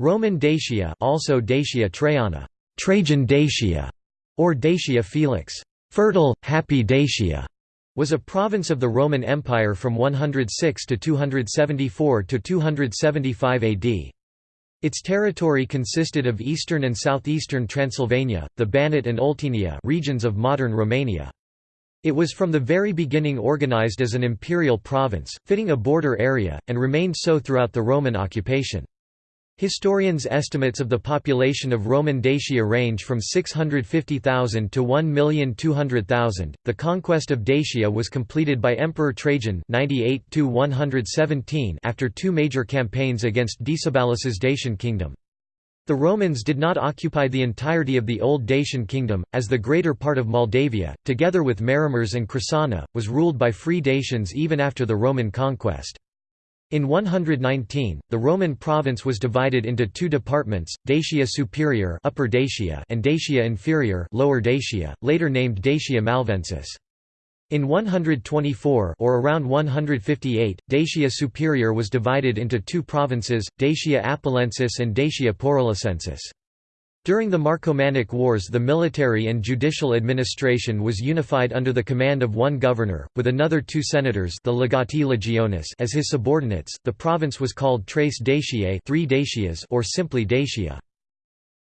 Roman Dacia also Dacia Traiana, Trajan Dacia, or Dacia Felix, fertile, happy Dacia, was a province of the Roman Empire from 106 to 274 to 275 AD. Its territory consisted of eastern and southeastern Transylvania, the Banat and Oltenia regions of modern Romania. It was from the very beginning organized as an imperial province, fitting a border area, and remained so throughout the Roman occupation. Historians' estimates of the population of Roman Dacia range from 650,000 to 1,200,000. The conquest of Dacia was completed by Emperor Trajan 98 after two major campaigns against Decebalus's Dacian kingdom. The Romans did not occupy the entirety of the old Dacian kingdom, as the greater part of Moldavia, together with Maramureș and Crisana, was ruled by free Dacians even after the Roman conquest. In 119, the Roman province was divided into two departments, Dacia Superior Upper Dacia and Dacia Inferior Lower Dacia, later named Dacia Malvensis. In 124 or around 158, Dacia Superior was divided into two provinces, Dacia Apulensis and Dacia Porolissensis. During the Marcomannic Wars the military and judicial administration was unified under the command of one governor, with another two senators the legati legionis as his subordinates. The province was called Tres Daciae three Dacias or simply Dacia.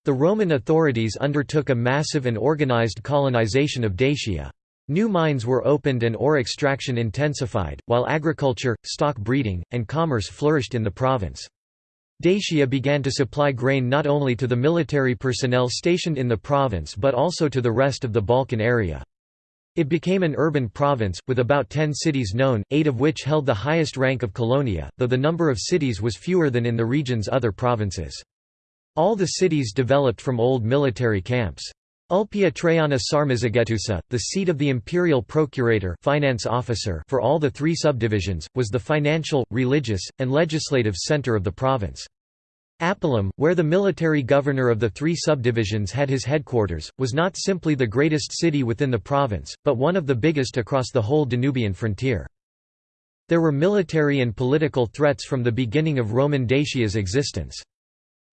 The Roman authorities undertook a massive and organized colonization of Dacia. New mines were opened and ore extraction intensified, while agriculture, stock breeding, and commerce flourished in the province. Dacia began to supply grain not only to the military personnel stationed in the province but also to the rest of the Balkan area. It became an urban province, with about ten cities known, eight of which held the highest rank of colonia, though the number of cities was fewer than in the region's other provinces. All the cities developed from old military camps. Ulpia Traiana Sarmizegetusa, the seat of the imperial procurator finance officer for all the three subdivisions, was the financial, religious, and legislative center of the province. Apulum, where the military governor of the three subdivisions had his headquarters, was not simply the greatest city within the province, but one of the biggest across the whole Danubian frontier. There were military and political threats from the beginning of Roman Dacia's existence.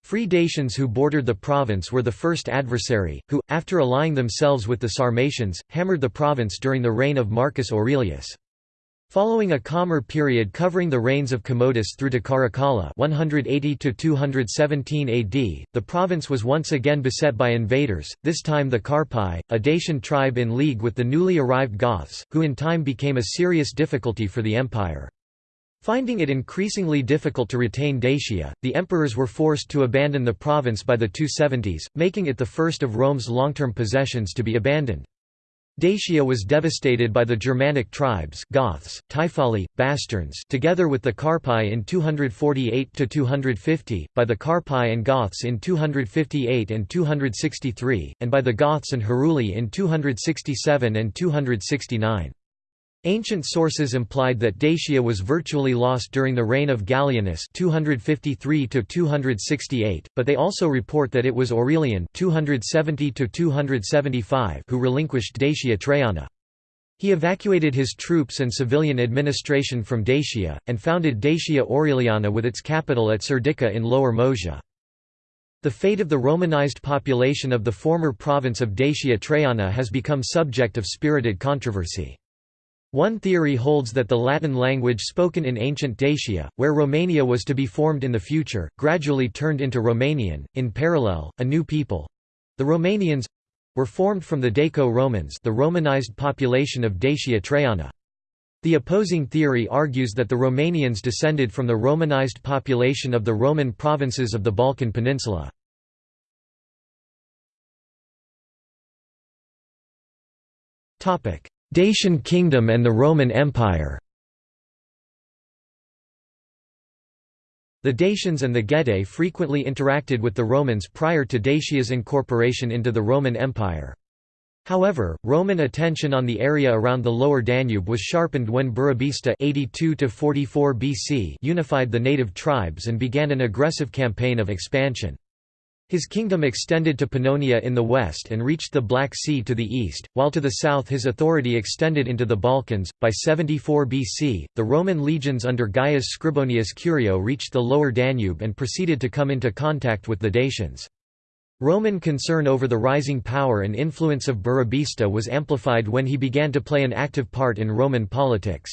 Free Dacians who bordered the province were the first adversary, who, after allying themselves with the Sarmatians, hammered the province during the reign of Marcus Aurelius. Following a calmer period covering the reigns of Commodus through to Caracalla 180 AD, the province was once again beset by invaders, this time the Carpi, a Dacian tribe in league with the newly arrived Goths, who in time became a serious difficulty for the empire. Finding it increasingly difficult to retain Dacia, the emperors were forced to abandon the province by the 270s, making it the first of Rome's long-term possessions to be abandoned. Dacia was devastated by the Germanic tribes Goths, Taifali, Bastarns together with the Carpi in 248–250, by the Carpi and Goths in 258 and 263, and by the Goths and Heruli in 267 and 269. Ancient sources implied that Dacia was virtually lost during the reign of Gallienus 253 but they also report that it was Aurelian 270 who relinquished Dacia Traiana. He evacuated his troops and civilian administration from Dacia, and founded Dacia Aureliana with its capital at Serdica in Lower Moesia. The fate of the Romanized population of the former province of Dacia Traiana has become subject of spirited controversy. One theory holds that the Latin language spoken in ancient Dacia, where Romania was to be formed in the future, gradually turned into Romanian. In parallel, a new people the Romanians were formed from the Daco-Romans, the Romanized population of Dacia Traiana. The opposing theory argues that the Romanians descended from the Romanized population of the Roman provinces of the Balkan Peninsula. Dacian Kingdom and the Roman Empire The Dacians and the Getae frequently interacted with the Romans prior to Dacia's incorporation into the Roman Empire. However, Roman attention on the area around the lower Danube was sharpened when Burebista 82 BC unified the native tribes and began an aggressive campaign of expansion. His kingdom extended to Pannonia in the west and reached the Black Sea to the east, while to the south his authority extended into the Balkans. By 74 BC, the Roman legions under Gaius Scribonius Curio reached the lower Danube and proceeded to come into contact with the Dacians. Roman concern over the rising power and influence of Burebista was amplified when he began to play an active part in Roman politics.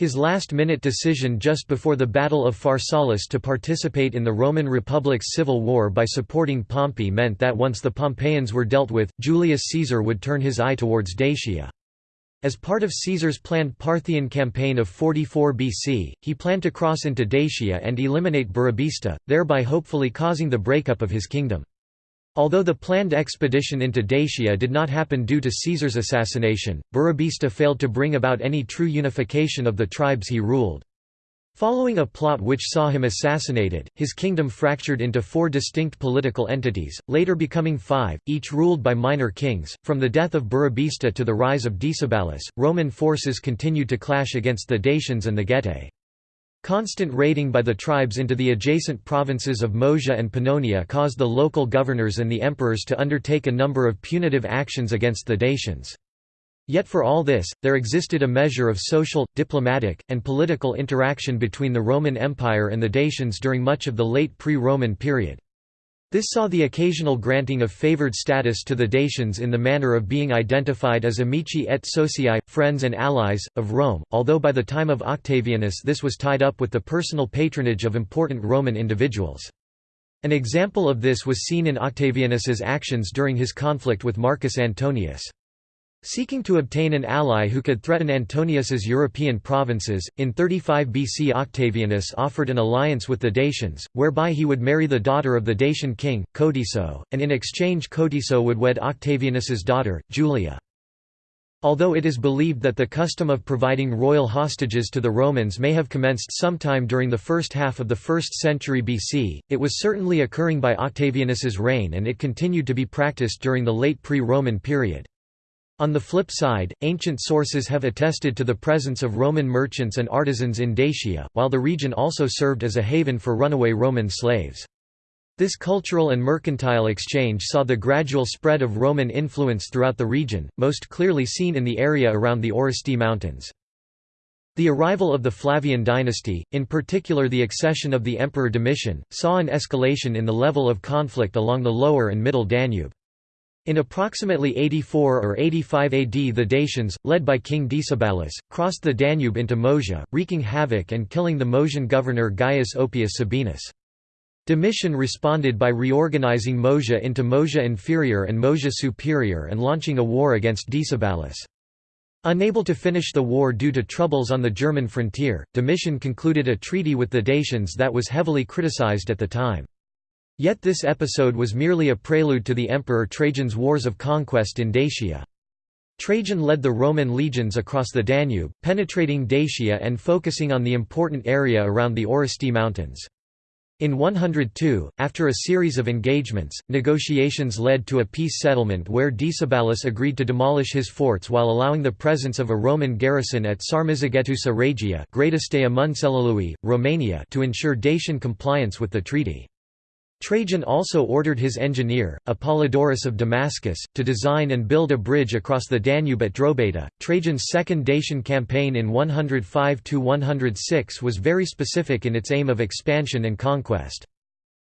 His last-minute decision just before the Battle of Pharsalus to participate in the Roman Republic's civil war by supporting Pompey meant that once the Pompeians were dealt with, Julius Caesar would turn his eye towards Dacia. As part of Caesar's planned Parthian campaign of 44 BC, he planned to cross into Dacia and eliminate Burebista, thereby hopefully causing the breakup of his kingdom. Although the planned expedition into Dacia did not happen due to Caesar's assassination, Burebista failed to bring about any true unification of the tribes he ruled. Following a plot which saw him assassinated, his kingdom fractured into four distinct political entities, later becoming five, each ruled by minor kings. From the death of Burebista to the rise of Decebalus, Roman forces continued to clash against the Dacians and the Getae. Constant raiding by the tribes into the adjacent provinces of Moesia and Pannonia caused the local governors and the emperors to undertake a number of punitive actions against the Dacians. Yet for all this, there existed a measure of social, diplomatic, and political interaction between the Roman Empire and the Dacians during much of the late pre-Roman period. This saw the occasional granting of favored status to the Dacians in the manner of being identified as amici et socii, friends and allies, of Rome, although by the time of Octavianus this was tied up with the personal patronage of important Roman individuals. An example of this was seen in Octavianus's actions during his conflict with Marcus Antonius. Seeking to obtain an ally who could threaten Antonius's European provinces, in 35 BC Octavianus offered an alliance with the Dacians, whereby he would marry the daughter of the Dacian king, Cotiso, and in exchange Cotiso would wed Octavianus's daughter, Julia. Although it is believed that the custom of providing royal hostages to the Romans may have commenced sometime during the first half of the 1st century BC, it was certainly occurring by Octavianus's reign and it continued to be practiced during the late pre-Roman period. On the flip side, ancient sources have attested to the presence of Roman merchants and artisans in Dacia, while the region also served as a haven for runaway Roman slaves. This cultural and mercantile exchange saw the gradual spread of Roman influence throughout the region, most clearly seen in the area around the Orăștie Mountains. The arrival of the Flavian dynasty, in particular the accession of the Emperor Domitian, saw an escalation in the level of conflict along the lower and middle Danube. In approximately 84 or 85 AD the Dacians, led by King Decebalus, crossed the Danube into Moesia, wreaking havoc and killing the Moesian governor Gaius Oppius Sabinus. Domitian responded by reorganizing Moesia into Moesia Inferior and Moesia Superior and launching a war against Decebalus. Unable to finish the war due to troubles on the German frontier, Domitian concluded a treaty with the Dacians that was heavily criticized at the time. Yet this episode was merely a prelude to the Emperor Trajan's wars of conquest in Dacia. Trajan led the Roman legions across the Danube, penetrating Dacia and focusing on the important area around the Orăștie Mountains. In 102, after a series of engagements, negotiations led to a peace settlement where Decebalus agreed to demolish his forts while allowing the presence of a Roman garrison at Sarmizegetusa Regia Romania to ensure Dacian compliance with the treaty. Trajan also ordered his engineer, Apollodorus of Damascus, to design and build a bridge across the Danube at Drobeta. Trajan's second Dacian campaign in 105–106 was very specific in its aim of expansion and conquest.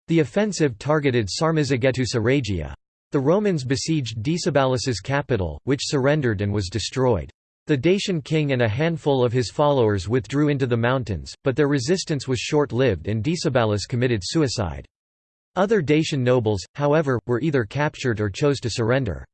The offensive targeted Sarmizegetusa Regia. The Romans besieged Decebalus's capital, which surrendered and was destroyed. The Dacian king and a handful of his followers withdrew into the mountains, but their resistance was short-lived and Decebalus committed suicide. Other Dacian nobles, however, were either captured or chose to surrender.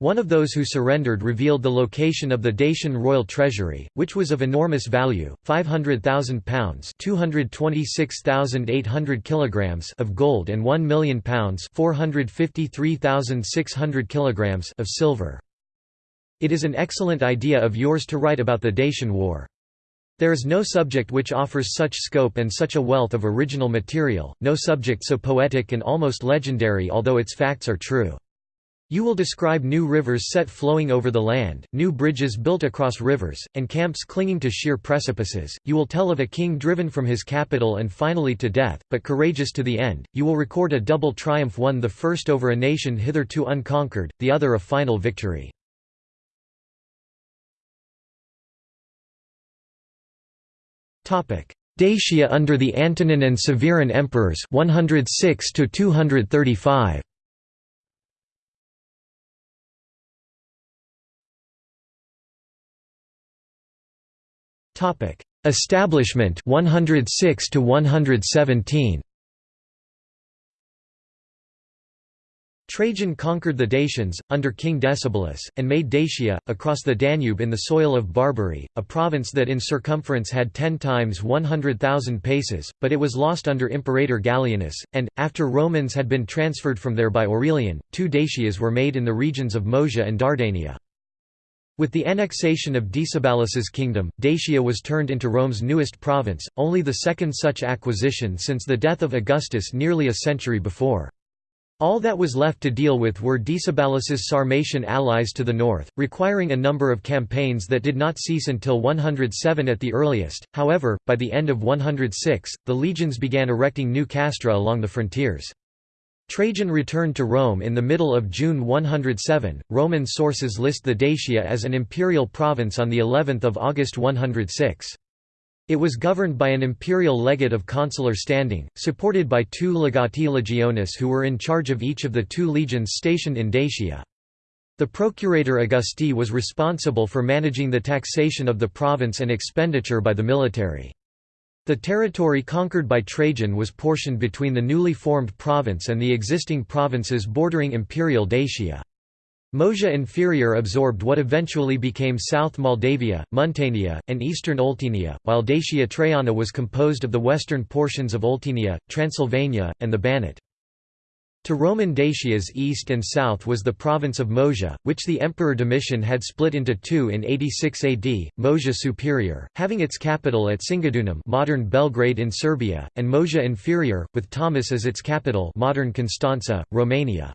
One of those who surrendered revealed the location of the Dacian royal treasury, which was of enormous value, 500,000 pounds (226,800 kilograms) of gold and 1 million pounds (453,600 kilograms) of silver. It is an excellent idea of yours to write about the Dacian War. There is no subject which offers such scope and such a wealth of original material, no subject so poetic and almost legendary although its facts are true. You will describe new rivers set flowing over the land, new bridges built across rivers, and camps clinging to sheer precipices. You will tell of a king driven from his capital and finally to death, but courageous to the end. You will record a double triumph one the first over a nation hitherto unconquered, the other a final victory. Dacia under the Antonine and Severan emperors 106 to 235. Topic: Establishment 106 to 117. Trajan conquered the Dacians, under King Decebalus, and made Dacia, across the Danube in the soil of Barbary, a province that in circumference had ten times 100,000 paces, but it was lost under Imperator Gallienus, and, after Romans had been transferred from there by Aurelian, two Dacias were made in the regions of Moesia and Dardania. With the annexation of Decebalus's kingdom, Dacia was turned into Rome's newest province, only the second such acquisition since the death of Augustus nearly a century before. All that was left to deal with were Decebalus's Sarmatian allies to the north, requiring a number of campaigns that did not cease until 107 at the earliest. However, by the end of 106, the legions began erecting new castra along the frontiers. Trajan returned to Rome in the middle of June 107. Roman sources list the Dacia as an imperial province on the 11th of August 106. It was governed by an imperial legate of consular standing, supported by two legati legionis who were in charge of each of the two legions stationed in Dacia. The procurator Augusti was responsible for managing the taxation of the province and expenditure by the military. The territory conquered by Trajan was portioned between the newly formed province and the existing provinces bordering imperial Dacia. Moesia Inferior absorbed what eventually became South Moldavia, Muntenia, and eastern Oltenia, while Dacia Traiana was composed of the western portions of Oltenia, Transylvania, and the Banat. To Roman Dacia's east and south was the province of Moesia, which the Emperor Domitian had split into two in 86 AD, Moesia Superior, having its capital at Singidunum modern Belgrade in Serbia, and Moesia Inferior, with Tomis as its capital modern Constanza, Romania.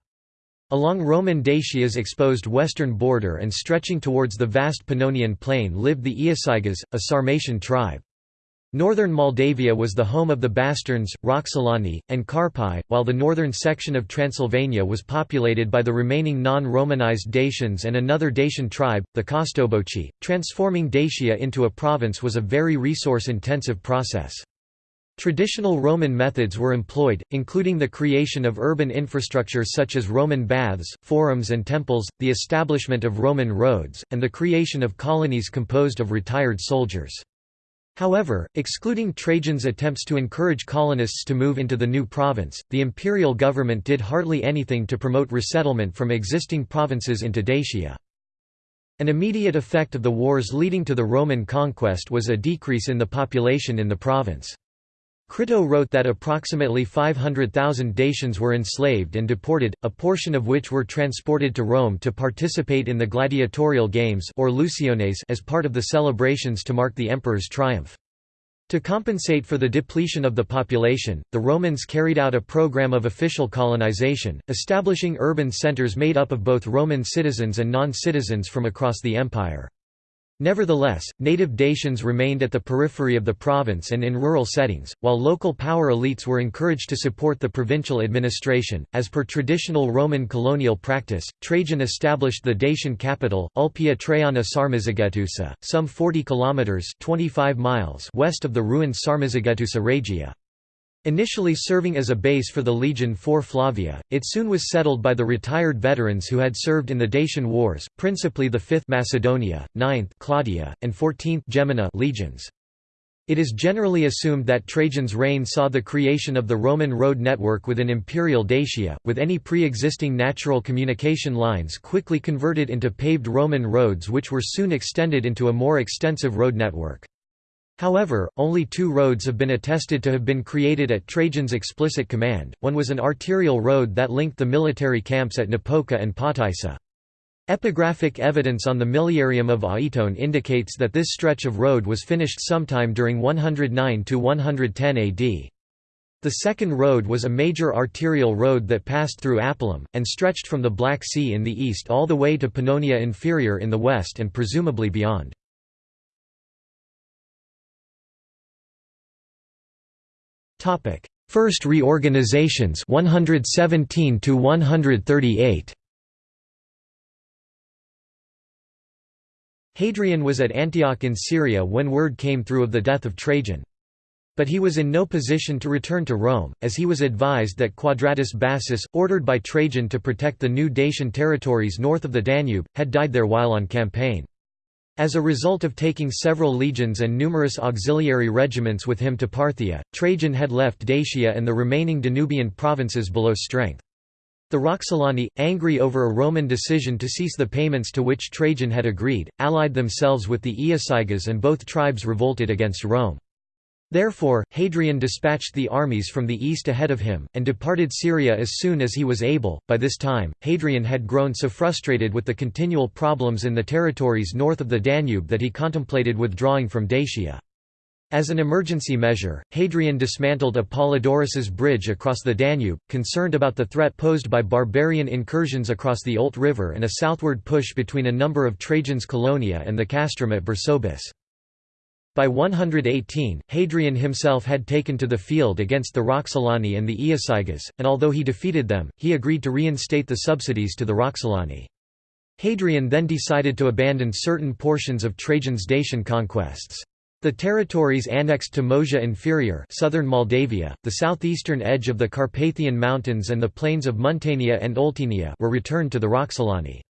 Along Roman Dacia's exposed western border and stretching towards the vast Pannonian plain lived the Iazyges, a Sarmatian tribe. Northern Moldavia was the home of the Basterns, Roxolani, and Carpi, while the northern section of Transylvania was populated by the remaining non-Romanized Dacians and another Dacian tribe, the Kostoboci. Transforming Dacia into a province was a very resource-intensive process. Traditional Roman methods were employed, including the creation of urban infrastructure such as Roman baths, forums and temples, the establishment of Roman roads, and the creation of colonies composed of retired soldiers. However, excluding Trajan's attempts to encourage colonists to move into the new province, the imperial government did hardly anything to promote resettlement from existing provinces into Dacia. An immediate effect of the wars leading to the Roman conquest was a decrease in the population in the province. Crito wrote that approximately 500,000 Dacians were enslaved and deported, a portion of which were transported to Rome to participate in the gladiatorial games or Luciones as part of the celebrations to mark the emperor's triumph. To compensate for the depletion of the population, the Romans carried out a program of official colonization, establishing urban centers made up of both Roman citizens and non-citizens from across the empire. Nevertheless, native Dacians remained at the periphery of the province and in rural settings, while local power elites were encouraged to support the provincial administration. As per traditional Roman colonial practice, Trajan established the Dacian capital, Ulpia Traiana Sarmizegetusa, some 40 kilometers (25 miles) west of the ruined Sarmizegetusa Regia. Initially serving as a base for the Legion IV Flavia, it soon was settled by the retired veterans who had served in the Dacian Wars, principally the 5th Macedonia, 9th Claudia, and 14th Gemina legions. It is generally assumed that Trajan's reign saw the creation of the Roman road network within imperial Dacia, with any pre-existing natural communication lines quickly converted into paved Roman roads which were soon extended into a more extensive road network. However, only two roads have been attested to have been created at Trajan's explicit command, one was an arterial road that linked the military camps at Napoca and Potaissa. Epigraphic evidence on the Miliarium of Aiton indicates that this stretch of road was finished sometime during 109 to 110 AD. The second road was a major arterial road that passed through Apulum, and stretched from the Black Sea in the east all the way to Pannonia Inferior in the west and presumably beyond. First reorganizations 117 to 138 Hadrian was at Antioch in Syria when word came through of the death of Trajan. But he was in no position to return to Rome, as he was advised that Quadratus Bassus, ordered by Trajan to protect the new Dacian territories north of the Danube, had died there while on campaign. As a result of taking several legions and numerous auxiliary regiments with him to Parthia, Trajan had left Dacia and the remaining Danubian provinces below strength. The Roxolani, angry over a Roman decision to cease the payments to which Trajan had agreed, allied themselves with the Iazyges and both tribes revolted against Rome. Therefore, Hadrian dispatched the armies from the east ahead of him, and departed Syria as soon as he was able. By this time, Hadrian had grown so frustrated with the continual problems in the territories north of the Danube that he contemplated withdrawing from Dacia. As an emergency measure, Hadrian dismantled Apollodorus's bridge across the Danube, concerned about the threat posed by barbarian incursions across the Olt River and a southward push between a number of Trajan's colonia and the castrum at Berzobis. By 118, Hadrian himself had taken to the field against the Roxolani and the Iazyges, and although he defeated them, he agreed to reinstate the subsidies to the Roxolani. Hadrian then decided to abandon certain portions of Trajan's Dacian conquests. The territories annexed to Moesia Inferior southern Moldavia, the southeastern edge of the Carpathian Mountains and the plains of Muntenia and Oltenia were returned to the Roxolani.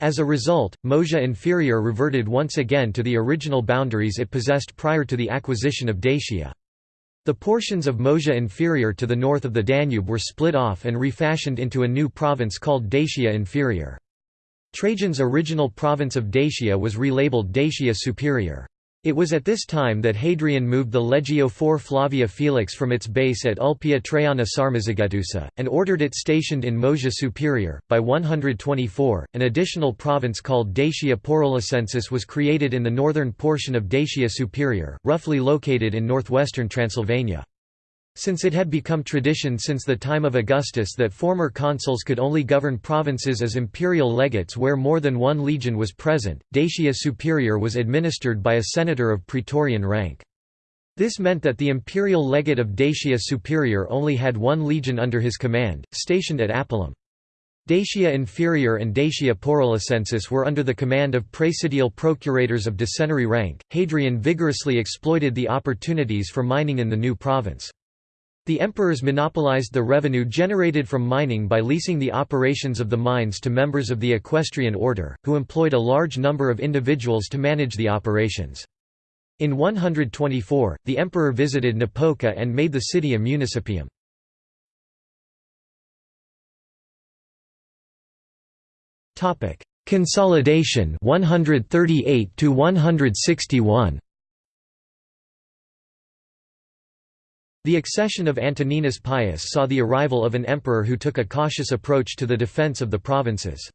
As a result, Moesia Inferior reverted once again to the original boundaries it possessed prior to the acquisition of Dacia. The portions of Moesia Inferior to the north of the Danube were split off and refashioned into a new province called Dacia Inferior. Trajan's original province of Dacia was relabeled Dacia Superior. It was at this time that Hadrian moved the Legio IV Flavia Felix from its base at Ulpia Traiana Sarmizegetusa, and ordered it stationed in Moesia Superior. By 124, an additional province called Dacia Porolissensis was created in the northern portion of Dacia Superior, roughly located in northwestern Transylvania. Since it had become tradition since the time of Augustus that former consuls could only govern provinces as imperial legates where more than one legion was present, Dacia Superior was administered by a senator of praetorian rank. This meant that the imperial legate of Dacia Superior only had one legion under his command, stationed at Apulum. Dacia Inferior and Dacia Porolissensis were under the command of praesidial procurators of ducenary rank. Hadrian vigorously exploited the opportunities for mining in the new province. The emperors monopolized the revenue generated from mining by leasing the operations of the mines to members of the equestrian order, who employed a large number of individuals to manage the operations. In 124, the emperor visited Napoca and made the city a municipium. Consolidation 138 to 161 The accession of Antoninus Pius saw the arrival of an emperor who took a cautious approach to the defense of the provinces.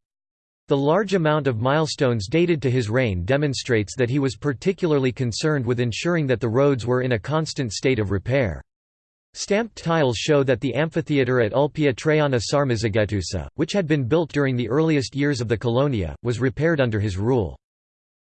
The large amount of milestones dated to his reign demonstrates that he was particularly concerned with ensuring that the roads were in a constant state of repair. Stamped tiles show that the amphitheatre at Ulpia Traiana Sarmizegetusa, which had been built during the earliest years of the Colonia, was repaired under his rule.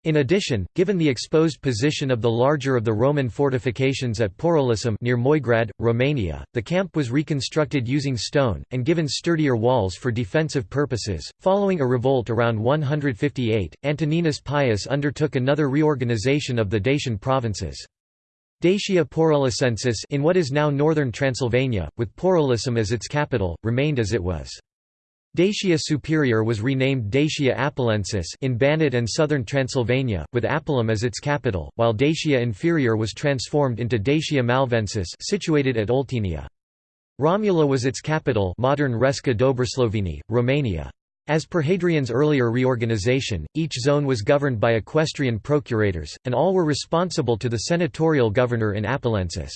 In addition, given the exposed position of the larger of the Roman fortifications at Porolissum near Moigrad, Romania, the camp was reconstructed using stone, and given sturdier walls for defensive purposes. Following a revolt around 158, Antoninus Pius undertook another reorganization of the Dacian provinces. Dacia Porolissensis in what is now northern Transylvania, with Porolissum as its capital, remained as it was. Dacia Superior was renamed Dacia Apulensis in Banat and southern Transylvania, with Apulum as its capital, while Dacia Inferior was transformed into Dacia Malvensis situated at Oltenia. Romula was its capital modern Resca Dobrosloveni, Romania. As per Hadrian's earlier reorganization, each zone was governed by equestrian procurators, and all were responsible to the senatorial governor in Apulensis.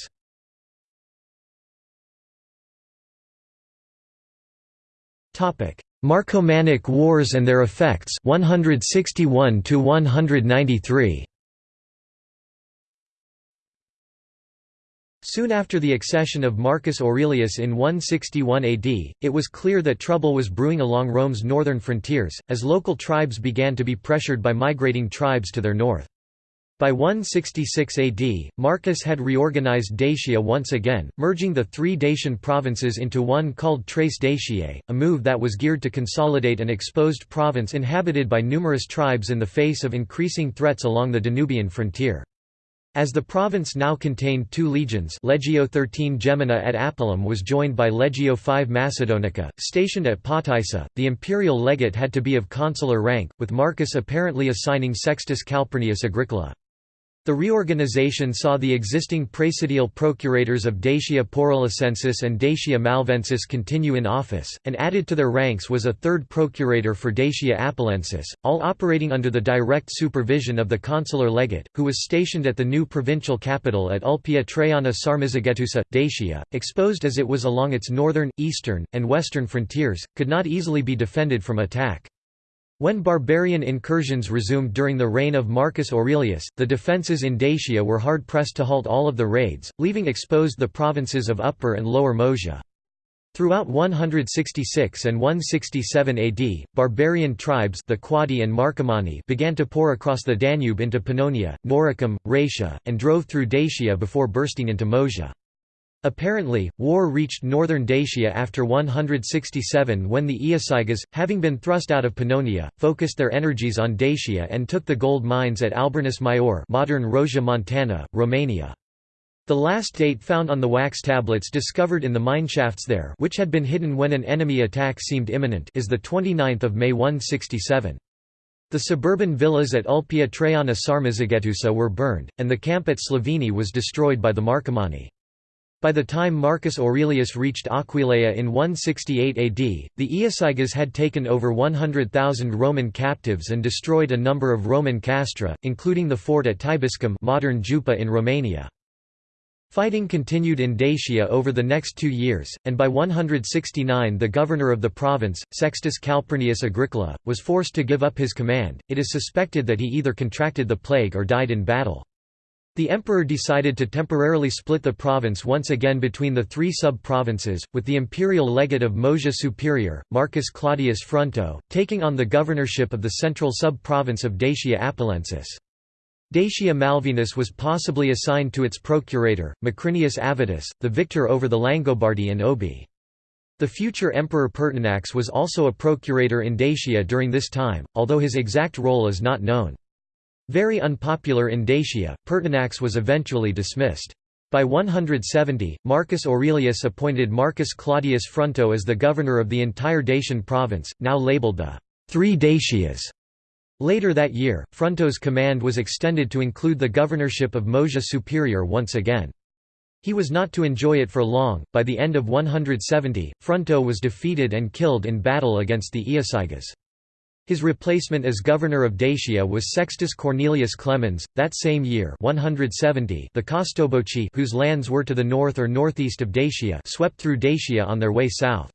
Marcomannic Wars and their effects 161 to 193 Soon after the accession of Marcus Aurelius in 161 AD, it was clear that trouble was brewing along Rome's northern frontiers, as local tribes began to be pressured by migrating tribes to their north. By 166 AD, Marcus had reorganized Dacia once again, merging the three Dacian provinces into one called Tres Daciae, a move that was geared to consolidate an exposed province inhabited by numerous tribes in the face of increasing threats along the Danubian frontier. As the province now contained two legions Legio XIII Gemina at Apulum was joined by Legio V Macedonica, stationed at Potaissa, the imperial legate had to be of consular rank, with Marcus apparently assigning Sextus Calpurnius Agricola. The reorganization saw the existing praesidial procurators of Dacia Porolissensis and Dacia Malvensis continue in office, and added to their ranks was a third procurator for Dacia Apulensis, all operating under the direct supervision of the consular legate, who was stationed at the new provincial capital at Ulpia Traiana Sarmizegetusa. Dacia, exposed as it was along its northern, eastern, and western frontiers, could not easily be defended from attack. When barbarian incursions resumed during the reign of Marcus Aurelius, the defences in Dacia were hard-pressed to halt all of the raids, leaving exposed the provinces of Upper and Lower Moesia. Throughout 166 and 167 AD, barbarian tribes the Quadi and Marcomanni began to pour across the Danube into Pannonia, Noricum, Raetia, and drove through Dacia before bursting into Moesia. Apparently, war reached northern Dacia after 167 when the Iazyges, having been thrust out of Pannonia, focused their energies on Dacia and took the gold mines at Alburnus Maior modern Rosia Montana, Romania. The last date found on the wax tablets discovered in the mineshafts there which had been hidden when an enemy attack seemed imminent is 29 May 167. The suburban villas at Ulpia Traiana Sarmizegetusa were burned, and the camp at Slaveni was destroyed by the Marcomanni. By the time Marcus Aurelius reached Aquileia in 168 AD, the Iazyges had taken over 100,000 Roman captives and destroyed a number of Roman castra, including the fort at Tibuscum modern Jupa in Romania. Fighting continued in Dacia over the next two years, and by 169 the governor of the province, Sextus Calpurnius Agricola, was forced to give up his command. It is suspected that he either contracted the plague or died in battle. The emperor decided to temporarily split the province once again between the three sub-provinces, with the imperial legate of Moesia Superior, Marcus Claudius Fronto, taking on the governorship of the central sub-province of Dacia Apulensis. Dacia Malvensis was possibly assigned to its procurator, Macrinius Avitus, the victor over the Langobardi and Obi. The future emperor Pertinax was also a procurator in Dacia during this time, although his exact role is not known. Very unpopular in Dacia, Pertinax was eventually dismissed. By 170, Marcus Aurelius appointed Marcus Claudius Fronto as the governor of the entire Dacian province, now labelled the Three Dacias. Later that year, Fronto's command was extended to include the governorship of Moesia Superior once again. He was not to enjoy it for long. By the end of 170, Fronto was defeated and killed in battle against the Iazyges. His replacement as governor of Dacia was Sextus Cornelius Clemens. That same year, 170, the Costoboci, whose lands were to the north or northeast of Dacia, swept through Dacia on their way south.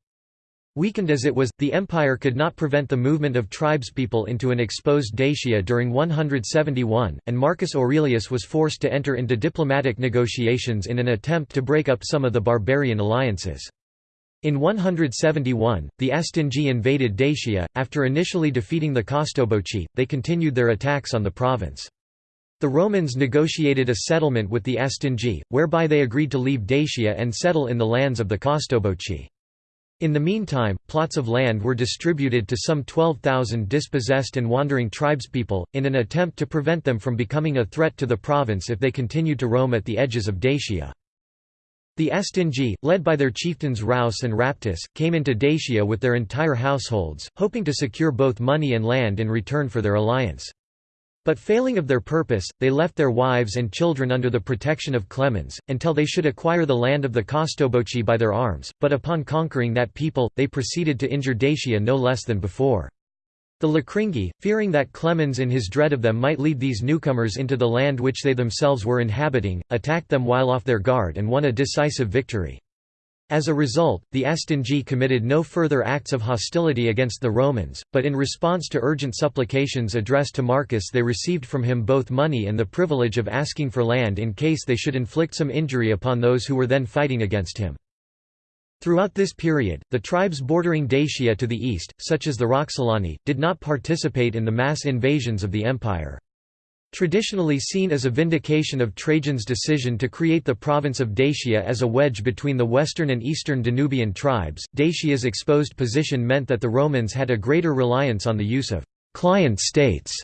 Weakened as it was, the empire could not prevent the movement of tribespeople into an exposed Dacia during 171, and Marcus Aurelius was forced to enter into diplomatic negotiations in an attempt to break up some of the barbarian alliances. In 171, the Astingi invaded Dacia. After initially defeating the Costoboci, they continued their attacks on the province. The Romans negotiated a settlement with the Astingi, whereby they agreed to leave Dacia and settle in the lands of the Costoboci. In the meantime, plots of land were distributed to some 12,000 dispossessed and wandering tribespeople, in an attempt to prevent them from becoming a threat to the province if they continued to roam at the edges of Dacia. The Astingi, led by their chieftains Raus and Raptus, came into Dacia with their entire households, hoping to secure both money and land in return for their alliance. But failing of their purpose, they left their wives and children under the protection of Clemens, until they should acquire the land of the Costoboci by their arms, but upon conquering that people, they proceeded to injure Dacia no less than before. The Lacringi, fearing that Clemens in his dread of them might lead these newcomers into the land which they themselves were inhabiting, attacked them while off their guard and won a decisive victory. As a result, the Astingi committed no further acts of hostility against the Romans, but in response to urgent supplications addressed to Marcus they received from him both money and the privilege of asking for land in case they should inflict some injury upon those who were then fighting against him. Throughout this period, the tribes bordering Dacia to the east, such as the Roxolani, did not participate in the mass invasions of the empire. Traditionally seen as a vindication of Trajan's decision to create the province of Dacia as a wedge between the western and eastern Danubian tribes, Dacia's exposed position meant that the Romans had a greater reliance on the use of «client states»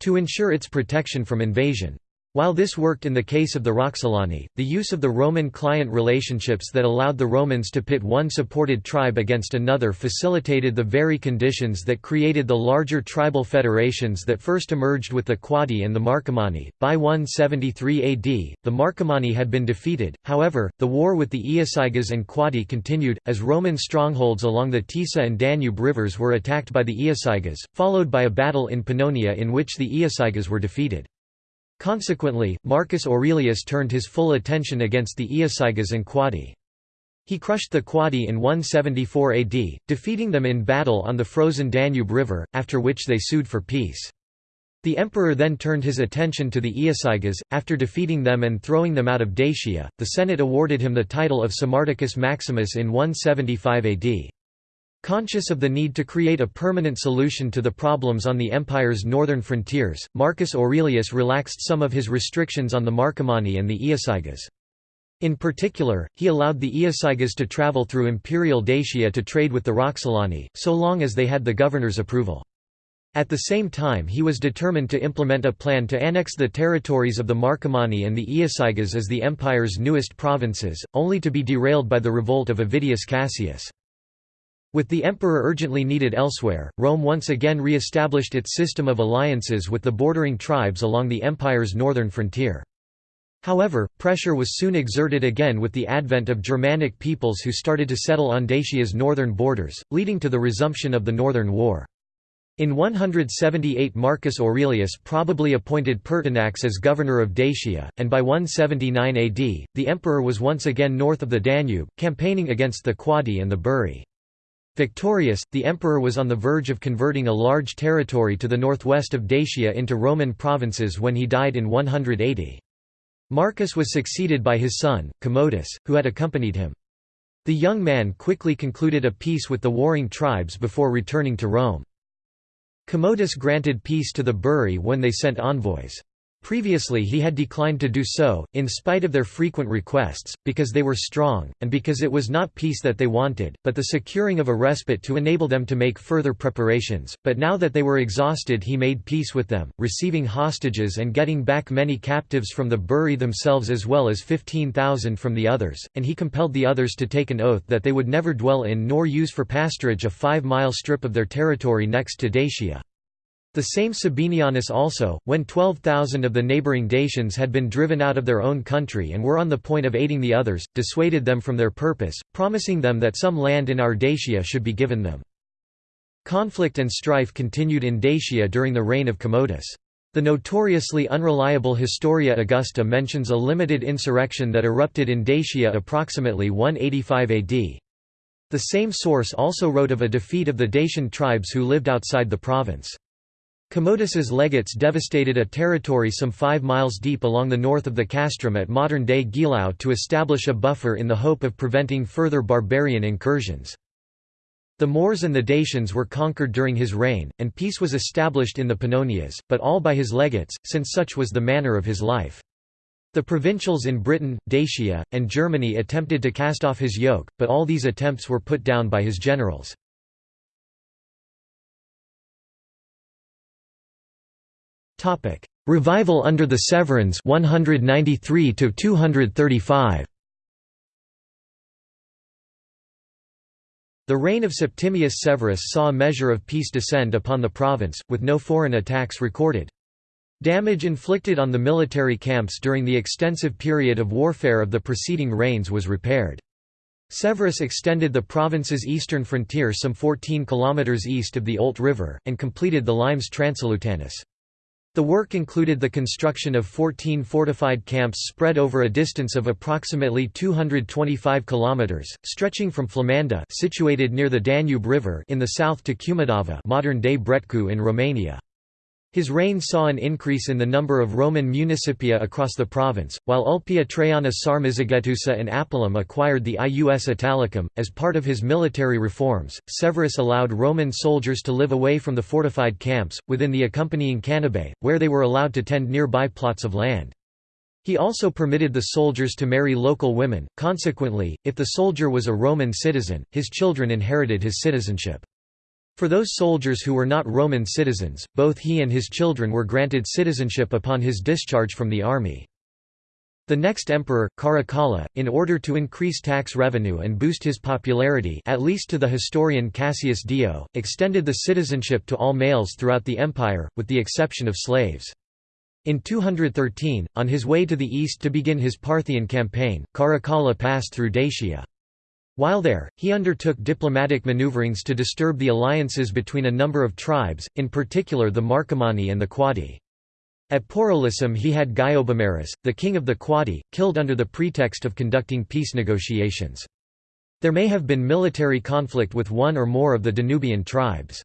to ensure its protection from invasion. While this worked in the case of the Roxolani, the use of the Roman-client relationships that allowed the Romans to pit one supported tribe against another facilitated the very conditions that created the larger tribal federations that first emerged with the Quadi and the Marcomanni. By 173 AD, the Marcomanni had been defeated, however, the war with the Iazyges and Quadi continued, as Roman strongholds along the Tisa and Danube rivers were attacked by the Iazyges, followed by a battle in Pannonia in which the Iazyges were defeated. Consequently, Marcus Aurelius turned his full attention against the Iazyges and Quadi. He crushed the Quadi in 174 AD, defeating them in battle on the frozen Danube River, after which they sued for peace. The emperor then turned his attention to the Iazyges. After defeating them and throwing them out of Dacia, the Senate awarded him the title of Sarmaticus Maximus in 175 AD. Conscious of the need to create a permanent solution to the problems on the empire's northern frontiers, Marcus Aurelius relaxed some of his restrictions on the Marcomanni and the Iazyges. In particular, he allowed the Iazyges to travel through imperial Dacia to trade with the Roxolani, so long as they had the governor's approval. At the same time he was determined to implement a plan to annex the territories of the Marcomanni and the Iazyges as the empire's newest provinces, only to be derailed by the revolt of Avidius Cassius. With the emperor urgently needed elsewhere, Rome once again re-established its system of alliances with the bordering tribes along the empire's northern frontier. However, pressure was soon exerted again with the advent of Germanic peoples who started to settle on Dacia's northern borders, leading to the resumption of the Northern War. In 178 Marcus Aurelius probably appointed Pertinax as governor of Dacia, and by 179 AD, the emperor was once again north of the Danube, campaigning against the Quadi and the Buri. Victorious, the emperor was on the verge of converting a large territory to the northwest of Dacia into Roman provinces when he died in 180. Marcus was succeeded by his son, Commodus, who had accompanied him. The young man quickly concluded a peace with the warring tribes before returning to Rome. Commodus granted peace to the Buri when they sent envoys. Previously he had declined to do so, in spite of their frequent requests, because they were strong, and because it was not peace that they wanted, but the securing of a respite to enable them to make further preparations, but now that they were exhausted he made peace with them, receiving hostages and getting back many captives from the Buri themselves as well as 15,000 from the others, and he compelled the others to take an oath that they would never dwell in nor use for pasturage a five-mile strip of their territory next to Dacia. The same Sabinianus also, when 12,000 of the neighbouring Dacians had been driven out of their own country and were on the point of aiding the others, dissuaded them from their purpose, promising them that some land in our Dacia should be given them. Conflict and strife continued in Dacia during the reign of Commodus. The notoriously unreliable Historia Augusta mentions a limited insurrection that erupted in Dacia approximately 185 AD. The same source also wrote of a defeat of the Dacian tribes who lived outside the province. Commodus's legates devastated a territory some five miles deep along the north of the castrum at modern-day Gilau to establish a buffer in the hope of preventing further barbarian incursions. The Moors and the Dacians were conquered during his reign, and peace was established in the Pannonias, but all by his legates, since such was the manner of his life. The provincials in Britain, Dacia, and Germany attempted to cast off his yoke, but all these attempts were put down by his generals. Topic: Revival under the Severans 193 to 235. The reign of Septimius Severus saw a measure of peace descend upon the province, with no foreign attacks recorded. Damage inflicted on the military camps during the extensive period of warfare of the preceding reigns was repaired. Severus extended the province's eastern frontier some 14 kilometers east of the Olt River, and completed the limes Transalutanus. The work included the construction of 14 fortified camps spread over a distance of approximately 225 kilometers, stretching from Flamanda, situated near the Danube River, in the south to Cumădava, modern-day Bretcu in Romania. His reign saw an increase in the number of Roman municipia across the province, while Ulpia Traiana Sarmizegetusa and Apulum acquired the Ius Italicum. As part of his military reforms, Severus allowed Roman soldiers to live away from the fortified camps, within the accompanying canabae, where they were allowed to tend nearby plots of land. He also permitted the soldiers to marry local women, consequently, if the soldier was a Roman citizen, his children inherited his citizenship. For those soldiers who were not Roman citizens, both he and his children were granted citizenship upon his discharge from the army. The next emperor, Caracalla, in order to increase tax revenue and boost his popularity at least to the historian Cassius Dio, extended the citizenship to all males throughout the empire, with the exception of slaves. In 213, on his way to the east to begin his Parthian campaign, Caracalla passed through Dacia. While there, he undertook diplomatic maneuverings to disturb the alliances between a number of tribes, in particular the Marcomanni and the Quadi. At Porolissum he had Guiobomarus, the king of the Quadi, killed under the pretext of conducting peace negotiations. There may have been military conflict with one or more of the Danubian tribes.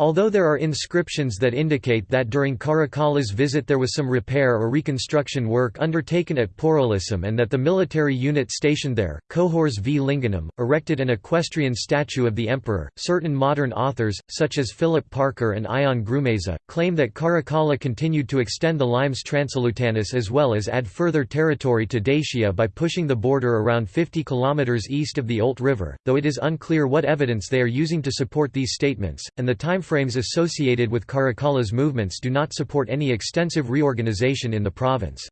Although there are inscriptions that indicate that during Caracalla's visit there was some repair or reconstruction work undertaken at Porolissum and that the military unit stationed there, Cohors v. Lingonum, erected an equestrian statue of the emperor, certain modern authors, such as Philip Parker and Ion Grumeza, claim that Caracalla continued to extend the limes Transalutanus as well as add further territory to Dacia by pushing the border around 50 km east of the Olt River, though it is unclear what evidence they are using to support these statements, and the time timeframes associated with Caracalla's movements do not support any extensive reorganization in the province.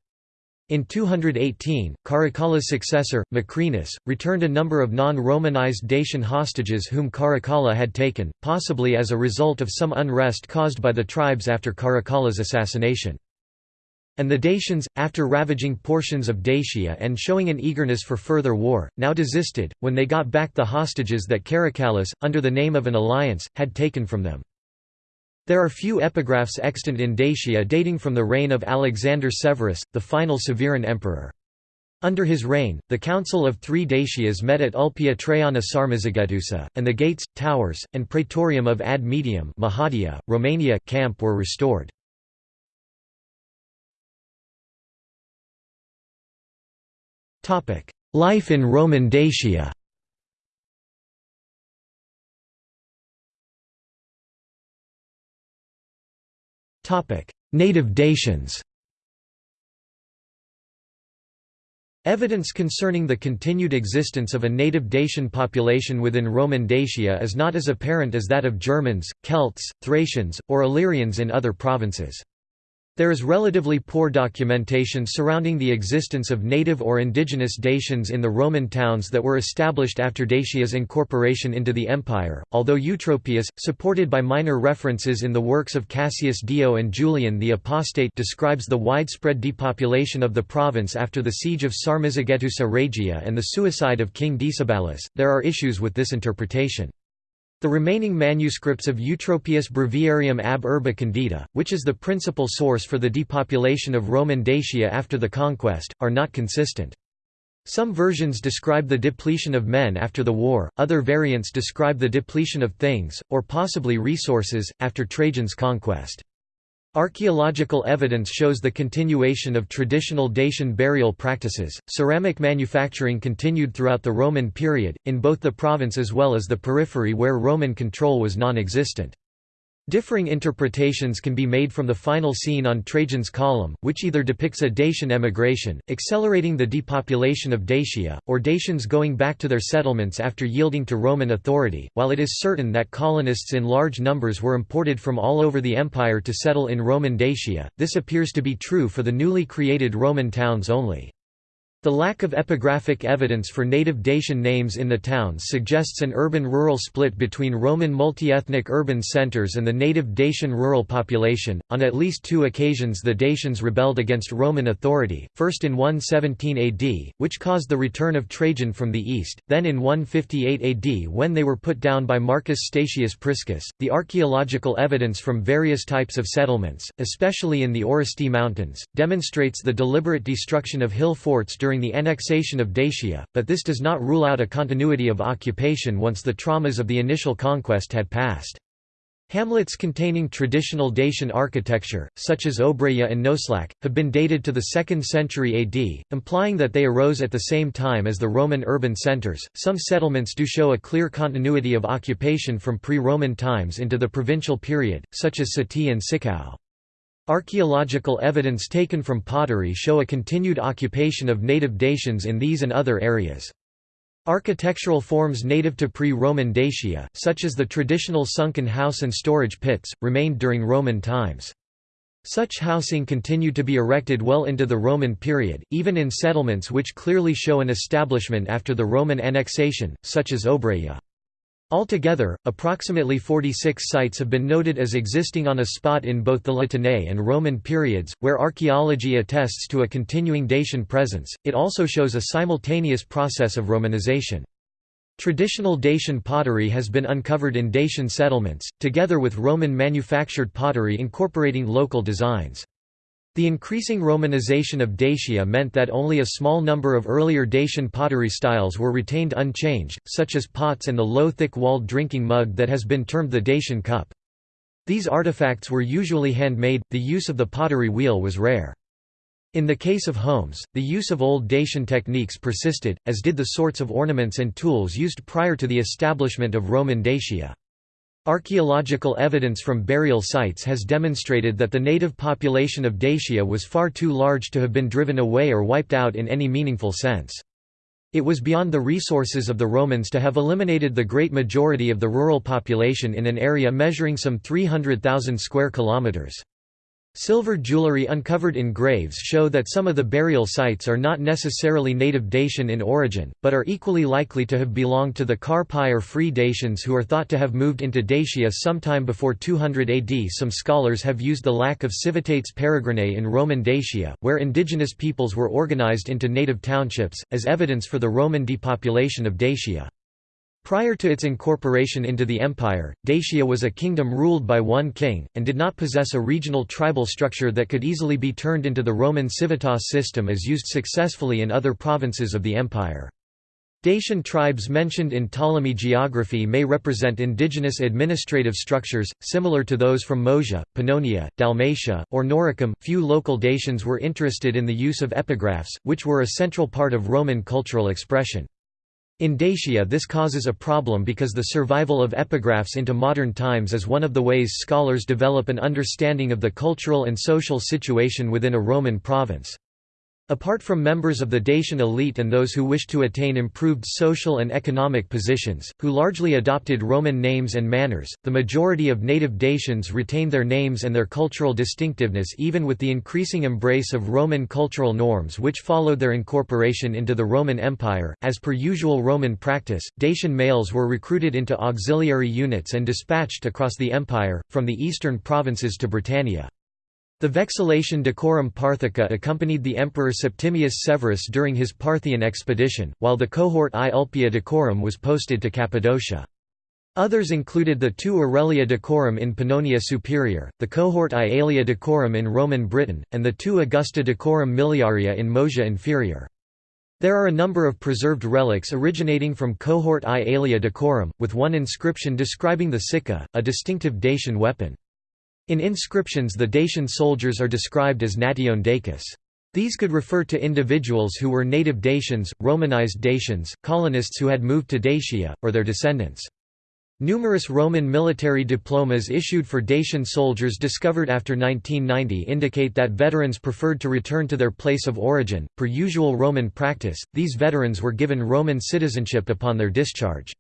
In 218, Caracalla's successor, Macrinus, returned a number of non-Romanized Dacian hostages whom Caracalla had taken, possibly as a result of some unrest caused by the tribes after Caracalla's assassination. And the Dacians, after ravaging portions of Dacia and showing an eagerness for further war, now desisted, when they got back the hostages that Caracallus, under the name of an alliance, had taken from them. There are few epigraphs extant in Dacia dating from the reign of Alexander Severus, the final Severan emperor. Under his reign, the Council of Three Dacias met at Ulpia Traiana Sarmizegetusa, and the gates, towers, and praetorium of Ad Medium Mahadia, Romania camp were restored. Life in Roman Dacia. Native Dacians. Evidence concerning the continued existence of a native Dacian population within Roman Dacia is not as apparent as that of Germans, Celts, Thracians, or Illyrians in other provinces. There is relatively poor documentation surrounding the existence of native or indigenous Dacians in the Roman towns that were established after Dacia's incorporation into the empire, although Eutropius, supported by minor references in the works of Cassius Dio and Julian the Apostate describes the widespread depopulation of the province after the siege of Sarmizegetusa Regia and the suicide of King Decebalus. There are issues with this interpretation. The remaining manuscripts of Eutropius Breviarium ab Urbe Condita, which is the principal source for the depopulation of Roman Dacia after the conquest, are not consistent. Some versions describe the depletion of men after the war, other variants describe the depletion of things, or possibly resources, after Trajan's conquest. Archaeological evidence shows the continuation of traditional Dacian burial practices. Ceramic manufacturing continued throughout the Roman period, in both the province as well as the periphery where Roman control was non existent. Differing interpretations can be made from the final scene on Trajan's column, which either depicts a Dacian emigration, accelerating the depopulation of Dacia, or Dacians going back to their settlements after yielding to Roman authority. While it is certain that colonists in large numbers were imported from all over the empire to settle in Roman Dacia, this appears to be true for the newly created Roman towns only. The lack of epigraphic evidence for native Dacian names in the towns suggests an urban-rural split between Roman multi-ethnic urban centers and the native Dacian rural population. On at least two occasions the Dacians rebelled against Roman authority, first in 117 AD, which caused the return of Trajan from the east, then in 158 AD when they were put down by Marcus Statius Priscus. The archaeological evidence from various types of settlements, especially in the Orăștie Mountains, demonstrates the deliberate destruction of hill forts during during the annexation of Dacia, but this does not rule out a continuity of occupation once the traumas of the initial conquest had passed. Hamlets containing traditional Dacian architecture, such as Obreja and Noșlac, have been dated to the 2nd century AD, implying that they arose at the same time as the Roman urban centers. Some settlements do show a clear continuity of occupation from pre Roman times into the provincial period, such as Sati and Cicău. Archaeological evidence taken from pottery show a continued occupation of native Dacians in these and other areas. Architectural forms native to pre-Roman Dacia, such as the traditional sunken house and storage pits, remained during Roman times. Such housing continued to be erected well into the Roman period, even in settlements which clearly show an establishment after the Roman annexation, such as Obreja. Altogether, approximately 46 sites have been noted as existing on a spot in both the La Tène and Roman periods, where archaeology attests to a continuing Dacian presence. It also shows a simultaneous process of Romanization. Traditional Dacian pottery has been uncovered in Dacian settlements, together with Roman manufactured pottery incorporating local designs. The increasing Romanization of Dacia meant that only a small number of earlier Dacian pottery styles were retained unchanged, such as pots and the low thick-walled drinking mug that has been termed the Dacian cup. These artifacts were usually handmade, the use of the pottery wheel was rare. In the case of homes, the use of old Dacian techniques persisted, as did the sorts of ornaments and tools used prior to the establishment of Roman Dacia. Archaeological evidence from burial sites has demonstrated that the native population of Dacia was far too large to have been driven away or wiped out in any meaningful sense. It was beyond the resources of the Romans to have eliminated the great majority of the rural population in an area measuring some 300,000 square kilometers. Silver jewelry uncovered in graves show that some of the burial sites are not necessarily native Dacian in origin, but are equally likely to have belonged to the Carpi or Free Dacians who are thought to have moved into Dacia sometime before 200 AD. Some scholars have used the lack of civitates peregrinae in Roman Dacia, where indigenous peoples were organized into native townships, as evidence for the Roman depopulation of Dacia. Prior to its incorporation into the empire, Dacia was a kingdom ruled by one king, and did not possess a regional tribal structure that could easily be turned into the Roman civitas system as used successfully in other provinces of the empire. Dacian tribes mentioned in Ptolemy geography may represent indigenous administrative structures, similar to those from Moesia, Pannonia, Dalmatia, or Noricum. Few local Dacians were interested in the use of epigraphs, which were a central part of Roman cultural expression. In Dacia this causes a problem because the survival of epigraphs into modern times is one of the ways scholars develop an understanding of the cultural and social situation within a Roman province. Apart from members of the Dacian elite and those who wished to attain improved social and economic positions, who largely adopted Roman names and manners, the majority of native Dacians retained their names and their cultural distinctiveness even with the increasing embrace of Roman cultural norms which followed their incorporation into the Roman Empire. As per usual Roman practice, Dacian males were recruited into auxiliary units and dispatched across the empire, from the eastern provinces to Britannia. The vexillation Dacorum Parthica accompanied the emperor Septimius Severus during his Parthian expedition, while the cohort I Ulpia Dacorum was posted to Cappadocia. Others included the two Aurelia Dacorum in Pannonia Superior, the cohort I Aelia Dacorum in Roman Britain, and the two Augusta Dacorum miliaria in Moesia Inferior. There are a number of preserved relics originating from cohort I Aelia Dacorum, with one inscription describing the sica, a distinctive Dacian weapon. In inscriptions the Dacian soldiers are described as nation Dacis. These could refer to individuals who were native Dacians, Romanized Dacians, colonists who had moved to Dacia, or their descendants. Numerous Roman military diplomas issued for Dacian soldiers discovered after 1990 indicate that veterans preferred to return to their place of origin. Per usual Roman practice, these veterans were given Roman citizenship upon their discharge.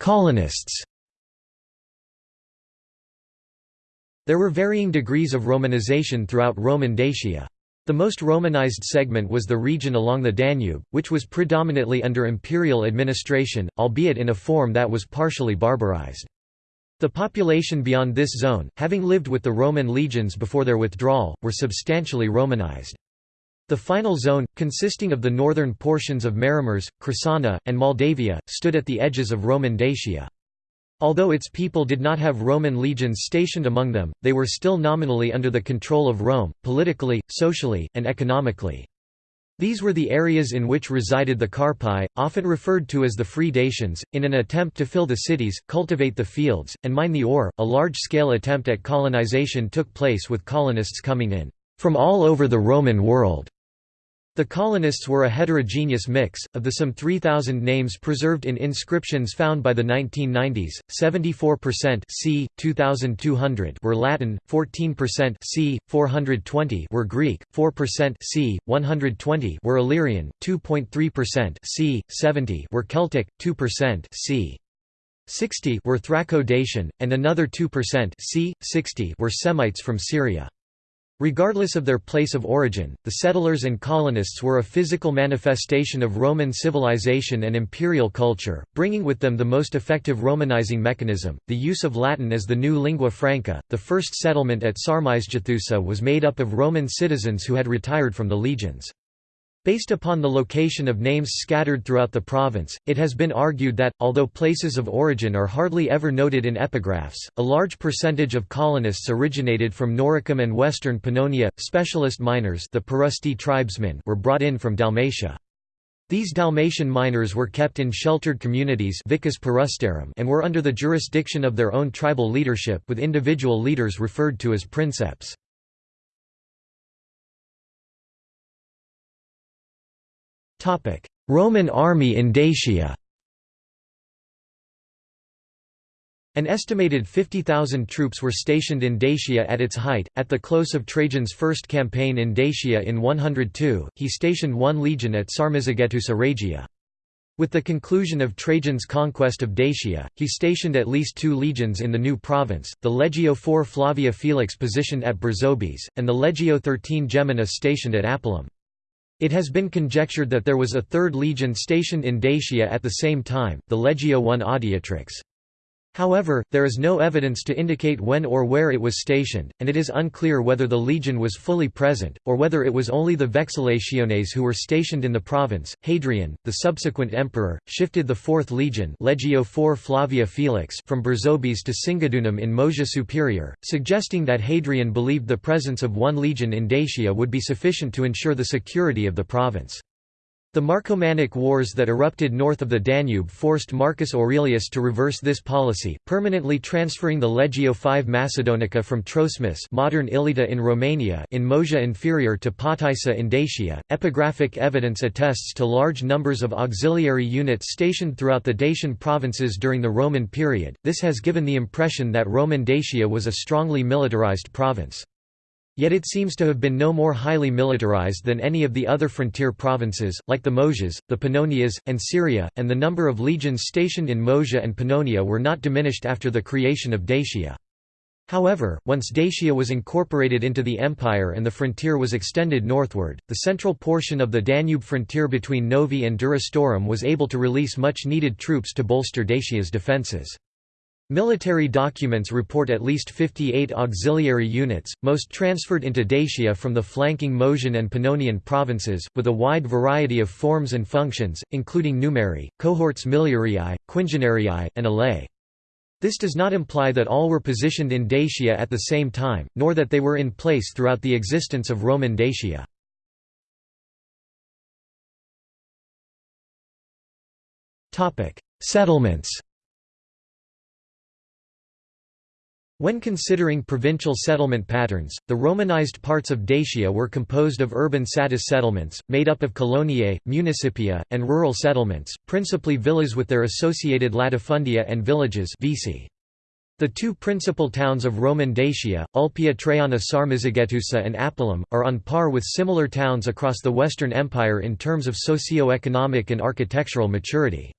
Colonists There were varying degrees of Romanization throughout Roman Dacia. The most Romanized segment was the region along the Danube, which was predominantly under imperial administration, albeit in a form that was partially barbarized. The population beyond this zone, having lived with the Roman legions before their withdrawal, were substantially Romanized. The final zone, consisting of the northern portions of Maramureș, Crișana, and Moldavia, stood at the edges of Roman Dacia. Although its people did not have Roman legions stationed among them, they were still nominally under the control of Rome, politically, socially, and economically. These were the areas in which resided the Carpi, often referred to as the Free Dacians, in an attempt to fill the cities, cultivate the fields, and mine the ore. A large-scale attempt at colonization took place with colonists coming in from all over the Roman world. The colonists were a heterogeneous mix. Of the some 3,000 names preserved in inscriptions found by the 1990s, 74% c. 2,200 were Latin, 14% c. 420 were Greek, 4% c. 120 were Illyrian, 2.3% c. 70 were Celtic, 2% c. 60 were Thraco-Dacian, and another 2% c. 60 were Semites from Syria. Regardless of their place of origin, the settlers and colonists were a physical manifestation of Roman civilization and imperial culture, bringing with them the most effective Romanizing mechanism, the use of Latin as the new lingua franca. The first settlement at Sarmizegetusa was made up of Roman citizens who had retired from the legions. Based upon the location of names scattered throughout the province, it has been argued that, although places of origin are hardly ever noted in epigraphs, a large percentage of colonists originated from Noricum and western Pannonia. Specialist miners the Pirustae tribesmen were brought in from Dalmatia. These Dalmatian miners were kept in sheltered communities and were under the jurisdiction of their own tribal leadership with individual leaders referred to as princeps. Roman army in Dacia An estimated 50,000 troops were stationed in Dacia at its height. At the close of Trajan's first campaign in Dacia in 102, he stationed one legion at Sarmizegetusa Regia. With the conclusion of Trajan's conquest of Dacia, he stationed at least two legions in the new province, the Legio IV Flavia Felix positioned at Berzobis, and the Legio XIII Gemina stationed at Apulum. It has been conjectured that there was a third legion stationed in Dacia at the same time, the Legio I Adiutrix. However, there is no evidence to indicate when or where it was stationed, and it is unclear whether the legion was fully present, or whether it was only the vexillationes who were stationed in the province. Hadrian, the subsequent emperor, shifted the 4th legion Legio IV Flavia Felix from Berzobis to Singidunum in Moesia Superior, suggesting that Hadrian believed the presence of one legion in Dacia would be sufficient to ensure the security of the province. The Marcomannic Wars that erupted north of the Danube forced Marcus Aurelius to reverse this policy, permanently transferring the Legio V Macedonica from Troesmis modern Iglița in Romania in Moesia Inferior to Potaissa in Dacia. Epigraphic evidence attests to large numbers of auxiliary units stationed throughout the Dacian provinces during the Roman period. This has given the impression that Roman Dacia was a strongly militarized province. Yet it seems to have been no more highly militarized than any of the other frontier provinces, like the Moesias, the Pannonias, and Syria, and the number of legions stationed in Moesia and Pannonia were not diminished after the creation of Dacia. However, once Dacia was incorporated into the empire and the frontier was extended northward, the central portion of the Danube frontier between Novae and Durostorum was able to release much needed troops to bolster Dacia's defences. Military documents report at least 58 auxiliary units, most transferred into Dacia from the flanking Moesian and Pannonian provinces, with a wide variety of forms and functions, including numeri, cohorts miliarii, quingenarii, and alae. This does not imply that all were positioned in Dacia at the same time, nor that they were in place throughout the existence of Roman Dacia. Settlements When considering provincial settlement patterns, the Romanized parts of Dacia were composed of urban satis settlements, made up of coloniae, municipia, and rural settlements, principally villas with their associated latifundia and villages The two principal towns of Roman Dacia, Ulpia Traiana Sarmizegetusa and Apulum, are on par with similar towns across the Western Empire in terms of socio-economic and architectural maturity.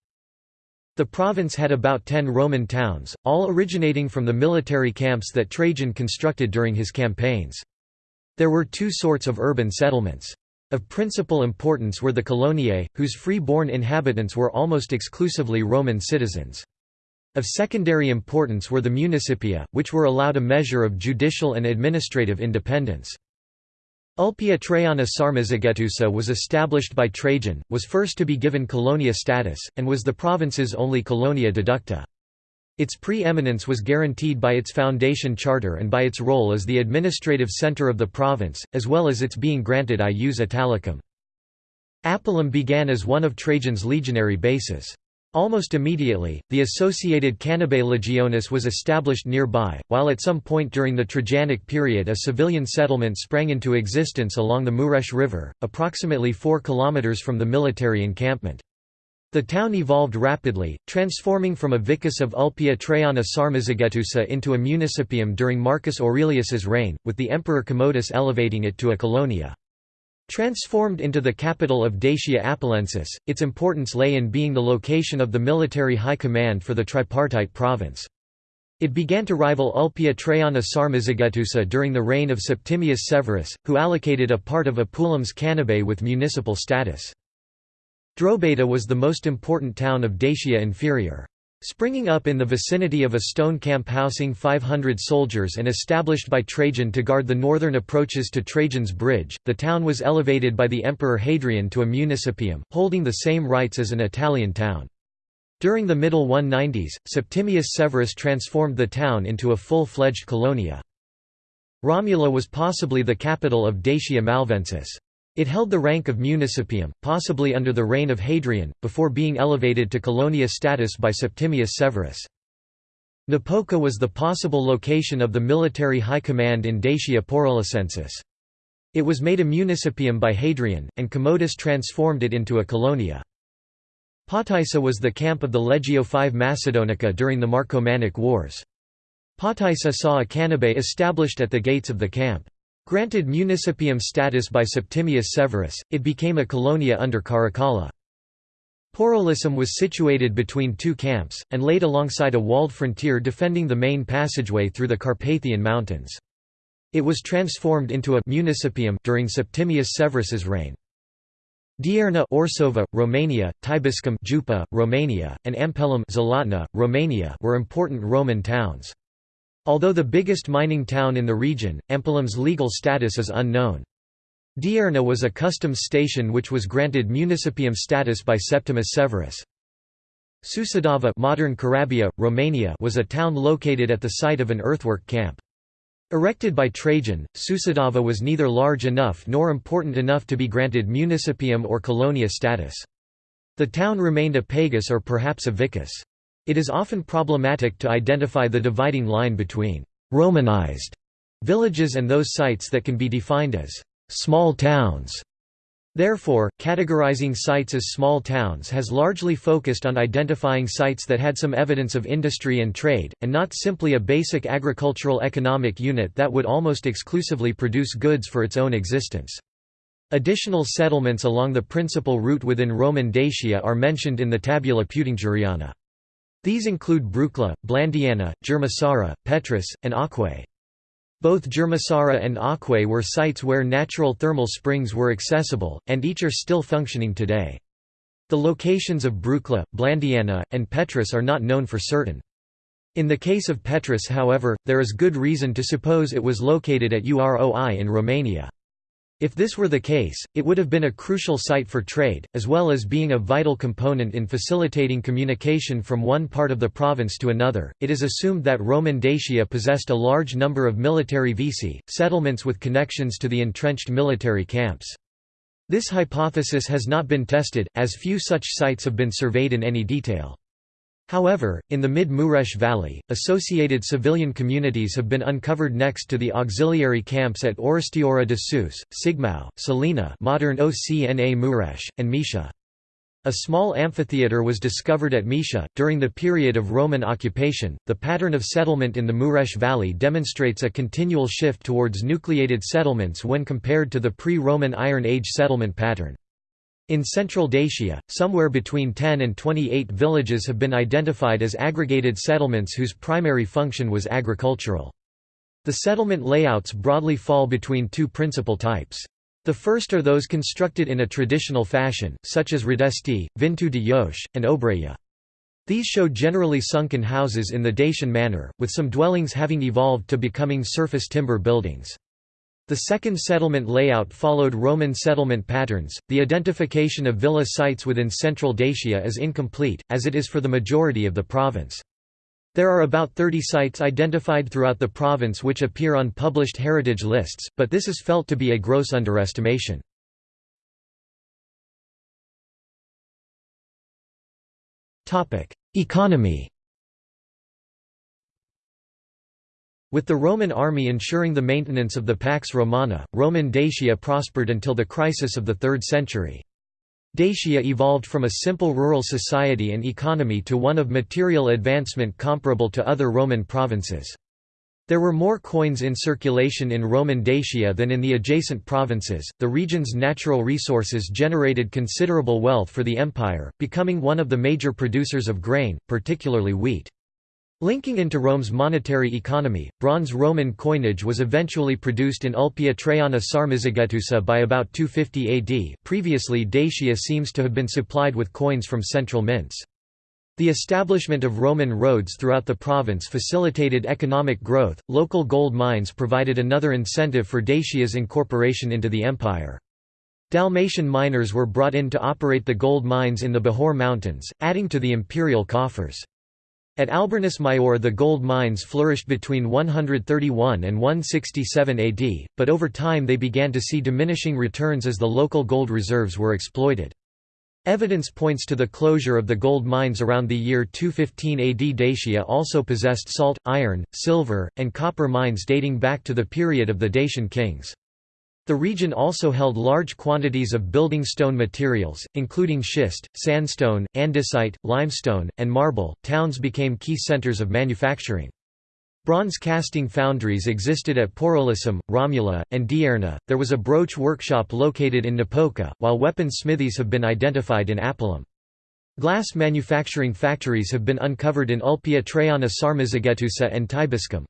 The province had about ten Roman towns, all originating from the military camps that Trajan constructed during his campaigns. There were two sorts of urban settlements. Of principal importance were the coloniae, whose free-born inhabitants were almost exclusively Roman citizens. Of secondary importance were the municipia, which were allowed a measure of judicial and administrative independence. Ulpia Traiana Sarmizegetusa was established by Trajan, was first to be given colonia status, and was the province's only colonia deducta. Its pre-eminence was guaranteed by its foundation charter and by its role as the administrative centre of the province, as well as its being granted ius italicum. Apulum began as one of Trajan's legionary bases. Almost immediately, the associated Canabae Legionis was established nearby, while at some point during the Trajanic period a civilian settlement sprang into existence along the Mureș River, approximately 4 km from the military encampment. The town evolved rapidly, transforming from a vicus of Ulpia Traiana Sarmizegetusa into a municipium during Marcus Aurelius's reign, with the emperor Commodus elevating it to a colonia. Transformed into the capital of Dacia Apulensis, its importance lay in being the location of the military high command for the tripartite province. It began to rival Ulpia Traiana Sarmizegetusa during the reign of Septimius Severus, who allocated a part of Apulum's Canabae with municipal status. Drobeta was the most important town of Dacia Inferior. Springing up in the vicinity of a stone camp housing 500 soldiers and established by Trajan to guard the northern approaches to Trajan's bridge, the town was elevated by the emperor Hadrian to a municipium, holding the same rights as an Italian town. During the middle 190s, Septimius Severus transformed the town into a full-fledged colonia. Romula was possibly the capital of Dacia Malvensis. It held the rank of municipium, possibly under the reign of Hadrian, before being elevated to colonia status by Septimius Severus. Napoca was the possible location of the military high command in Dacia Porolissensis. It was made a municipium by Hadrian, and Commodus transformed it into a colonia. Potaissa was the camp of the Legio V Macedonica during the Marcomannic Wars. Potaissa saw a canabae established at the gates of the camp. Granted municipium status by Septimius Severus, it became a colonia under Caracalla. Porolissum was situated between two camps, and laid alongside a walled frontier defending the main passageway through the Carpathian Mountains. It was transformed into a municipium during Septimius Severus's reign. Dierna Orsova, Romania, Tibuscum Jupa, Romania, and Ampelum Zlatna, Romania were important Roman towns. Although the biggest mining town in the region, Ampelum's legal status is unknown. Dierna was a customs station which was granted municipium status by Septimus Severus. Sucidava modern Corabia, Romania was a town located at the site of an earthwork camp. Erected by Trajan, Sucidava was neither large enough nor important enough to be granted municipium or colonia status. The town remained a pagus or perhaps a vicus. It is often problematic to identify the dividing line between «Romanized» villages and those sites that can be defined as «small towns». Therefore, categorizing sites as small towns has largely focused on identifying sites that had some evidence of industry and trade, and not simply a basic agricultural economic unit that would almost exclusively produce goods for its own existence. Additional settlements along the principal route within Roman Dacia are mentioned in the Tabula Peutingeriana. These include Brucla, Blandiana, Germisara, Petris, and Aquae. Both Germisara and Aquae were sites where natural thermal springs were accessible, and each are still functioning today. The locations of Brucla, Blandiana, and Petris are not known for certain. In the case of Petris however, there is good reason to suppose it was located at Uroi in Romania. If this were the case, it would have been a crucial site for trade, as well as being a vital component in facilitating communication from one part of the province to another. It is assumed that Roman Dacia possessed a large number of military vici, settlements with connections to the entrenched military camps. This hypothesis has not been tested, as few such sites have been surveyed in any detail. However, in the mid-Mureș Valley, associated civilian communities have been uncovered next to the auxiliary camps at Orăștioara de Sus, Cigmău, Salina modern Ocna Mureș, and Micia. A small amphitheatre was discovered at Micia. During the period of Roman occupation, the pattern of settlement in the Mureș Valley demonstrates a continual shift towards nucleated settlements when compared to the pre-Roman Iron Age settlement pattern. In central Dacia, somewhere between 10 and 28 villages have been identified as aggregated settlements whose primary function was agricultural. The settlement layouts broadly fall between two principal types. The first are those constructed in a traditional fashion, such as Radesti, Vințu de Jos, and Obreja. These show generally sunken houses in the Dacian manner, with some dwellings having evolved to becoming surface timber buildings. The second settlement layout followed Roman settlement patterns. The identification of villa sites within central Dacia is incomplete, as it is for the majority of the province. There are about 30 sites identified throughout the province which appear on published heritage lists, but this is felt to be a gross underestimation. Economy With the Roman army ensuring the maintenance of the Pax Romana, Roman Dacia prospered until the crisis of the 3rd century. Dacia evolved from a simple rural society and economy to one of material advancement comparable to other Roman provinces. There were more coins in circulation in Roman Dacia than in the adjacent provinces. The region's natural resources generated considerable wealth for the empire, becoming one of the major producers of grain, particularly wheat. Linking into Rome's monetary economy, bronze Roman coinage was eventually produced in Ulpia Traiana Sarmizegetusa by about 250 AD. Previously, Dacia seems to have been supplied with coins from central mints. The establishment of Roman roads throughout the province facilitated economic growth. Local gold mines provided another incentive for Dacia's incorporation into the empire. Dalmatian miners were brought in to operate the gold mines in the Bihor Mountains, adding to the imperial coffers. At Alburnus Maior the gold mines flourished between 131 and 167 AD, but over time they began to see diminishing returns as the local gold reserves were exploited. Evidence points to the closure of the gold mines around the year 215 AD. Dacia also possessed salt, iron, silver, and copper mines dating back to the period of the Dacian kings. The region also held large quantities of building stone materials, including schist, sandstone, andesite, limestone, and marble. Towns became key centers of manufacturing. Bronze casting foundries existed at Porolissum, Romula, and Dierna. There was a brooch workshop located in Napoca, while weapon smithies have been identified in Apulum. Glass manufacturing factories have been uncovered in Ulpia Traiana Sarmizegetusa and Tibuscum.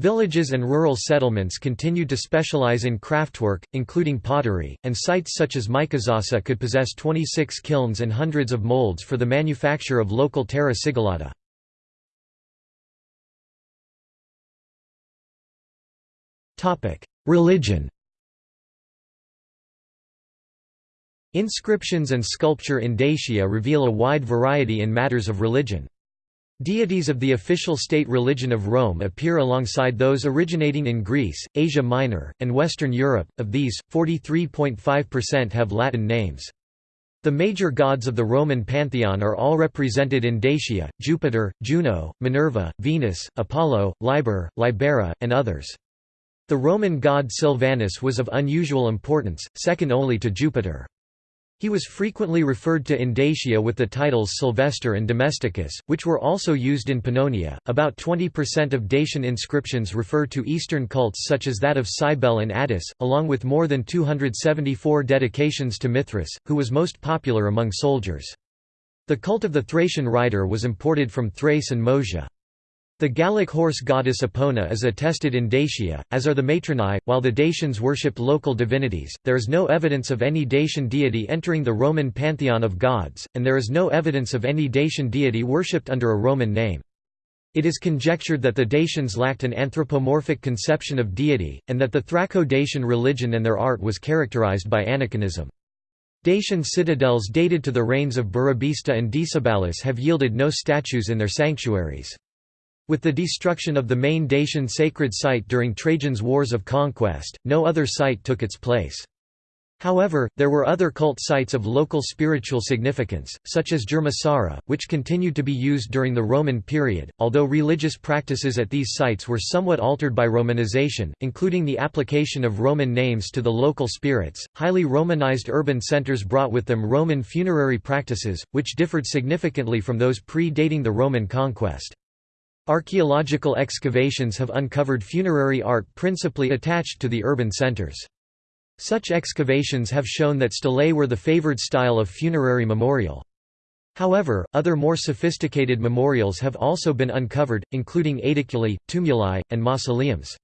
Villages and rural settlements continued to specialize in craftwork, including pottery, and sites such as Micăsasa could possess 26 kilns and hundreds of molds for the manufacture of local terra sigillata. Religion Inscriptions and sculpture in Dacia reveal a wide variety in matters of religion. Deities of the official state religion of Rome appear alongside those originating in Greece, Asia Minor, and Western Europe. Of these, 43.5% have Latin names. The major gods of the Roman pantheon are all represented in Dacia: Jupiter, Juno, Minerva, Venus, Apollo, Liber, Libera, and others. The Roman god Silvanus was of unusual importance, second only to Jupiter. He was frequently referred to in Dacia with the titles Sylvester and Domesticus, which were also used in Pannonia. About 20% of Dacian inscriptions refer to Eastern cults such as that of Cybele and Attis, along with more than 274 dedications to Mithras, who was most popular among soldiers. The cult of the Thracian rider was imported from Thrace and Moesia. The Gallic horse goddess Epona is attested in Dacia, as are the Matronae. While the Dacians worshipped local divinities, there is no evidence of any Dacian deity entering the Roman pantheon of gods, and there is no evidence of any Dacian deity worshipped under a Roman name. It is conjectured that the Dacians lacked an anthropomorphic conception of deity, and that the Thraco-Dacian religion and their art was characterized by aniconism. Dacian citadels dated to the reigns of Burebista and Decebalus have yielded no statues in their sanctuaries. With the destruction of the main Dacian sacred site during Trajan's Wars of Conquest, no other site took its place. However, there were other cult sites of local spiritual significance, such as Germisara, which continued to be used during the Roman period, although religious practices at these sites were somewhat altered by Romanization, including the application of Roman names to the local spirits. Highly Romanized urban centers brought with them Roman funerary practices, which differed significantly from those pre-dating the Roman conquest. Archaeological excavations have uncovered funerary art principally attached to the urban centers. Such excavations have shown that stelae were the favored style of funerary memorial. However, other more sophisticated memorials have also been uncovered, including aediculi, tumuli, and mausoleums.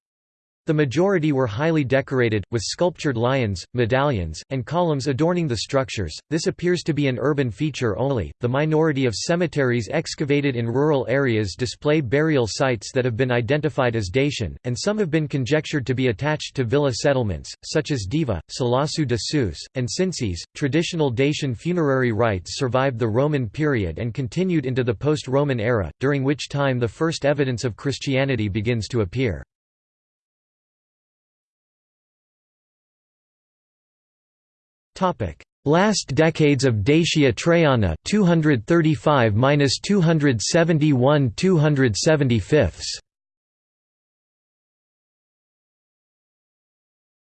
The majority were highly decorated, with sculptured lions, medallions, and columns adorning the structures. This appears to be an urban feature only. The minority of cemeteries excavated in rural areas display burial sites that have been identified as Dacian, and some have been conjectured to be attached to villa settlements, such as Diva, Salasu de Sus, and Cinces. Traditional Dacian funerary rites survived the Roman period and continued into the post Roman era, during which time the first evidence of Christianity begins to appear. Topic: Last decades of Dacia Traiana 235–271 275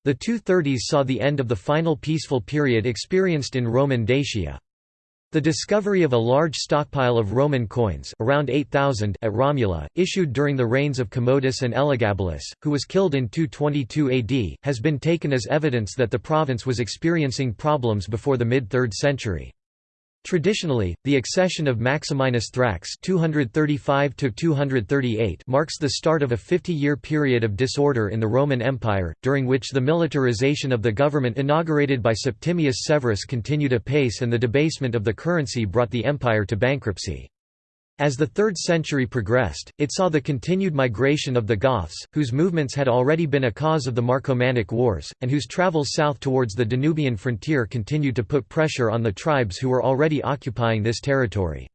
The 230s saw the end of the final peaceful period experienced in Roman Dacia. The discovery of a large stockpile of Roman coins around 8,000 at Romula, issued during the reigns of Commodus and Elagabalus, who was killed in 222 AD, has been taken as evidence that the province was experiencing problems before the mid-3rd century. Traditionally, the accession of Maximinus Thrax (235–238) marks the start of a 50-year period of disorder in the Roman Empire, during which the militarization of the government inaugurated by Septimius Severus continued apace and the debasement of the currency brought the empire to bankruptcy. As the 3rd century progressed, it saw the continued migration of the Goths, whose movements had already been a cause of the Marcomannic Wars, and whose travels south towards the Danubian frontier continued to put pressure on the tribes who were already occupying this territory.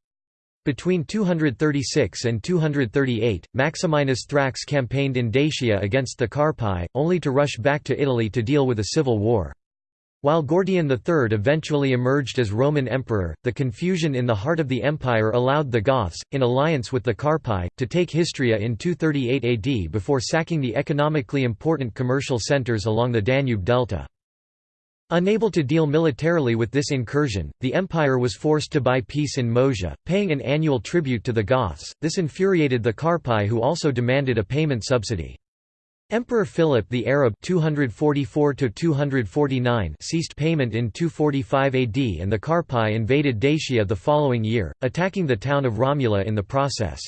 Between 236 and 238, Maximinus Thrax campaigned in Dacia against the Carpi, only to rush back to Italy to deal with a civil war. While Gordian III eventually emerged as Roman emperor, the confusion in the heart of the empire allowed the Goths, in alliance with the Carpi, to take Histria in 238 AD before sacking the economically important commercial centres along the Danube delta. Unable to deal militarily with this incursion, the empire was forced to buy peace in Moesia, paying an annual tribute to the Goths. This infuriated the Carpi who also demanded a payment subsidy. Emperor Philip the Arab 244 ceased payment in 245 AD and the Carpi invaded Dacia the following year, attacking the town of Romula in the process.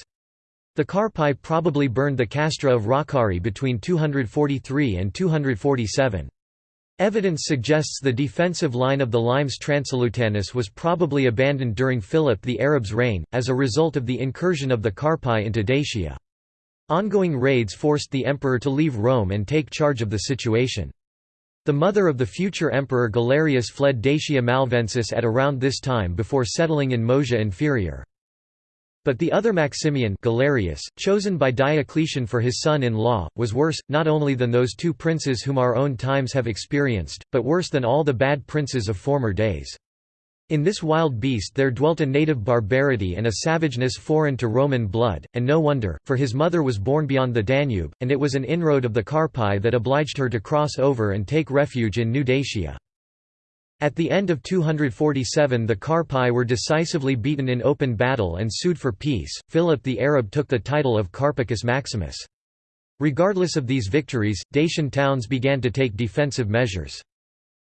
The Carpi probably burned the castra of Răcari between 243 and 247. Evidence suggests the defensive line of the Limes Transalutanus was probably abandoned during Philip the Arab's reign, as a result of the incursion of the Carpi into Dacia. Ongoing raids forced the emperor to leave Rome and take charge of the situation. The mother of the future emperor Galerius fled Dacia Malvensis at around this time before settling in Moesia Inferior. But the other Maximian Galerius, chosen by Diocletian for his son-in-law, was worse, not only than those two princes whom our own times have experienced, but worse than all the bad princes of former days. In this wild beast there dwelt a native barbarity and a savageness foreign to Roman blood, and no wonder, for his mother was born beyond the Danube, and it was an inroad of the Carpi that obliged her to cross over and take refuge in New Dacia. At the end of 247 the Carpi were decisively beaten in open battle and sued for peace. Philip the Arab took the title of Carpicus Maximus. Regardless of these victories, Dacian towns began to take defensive measures.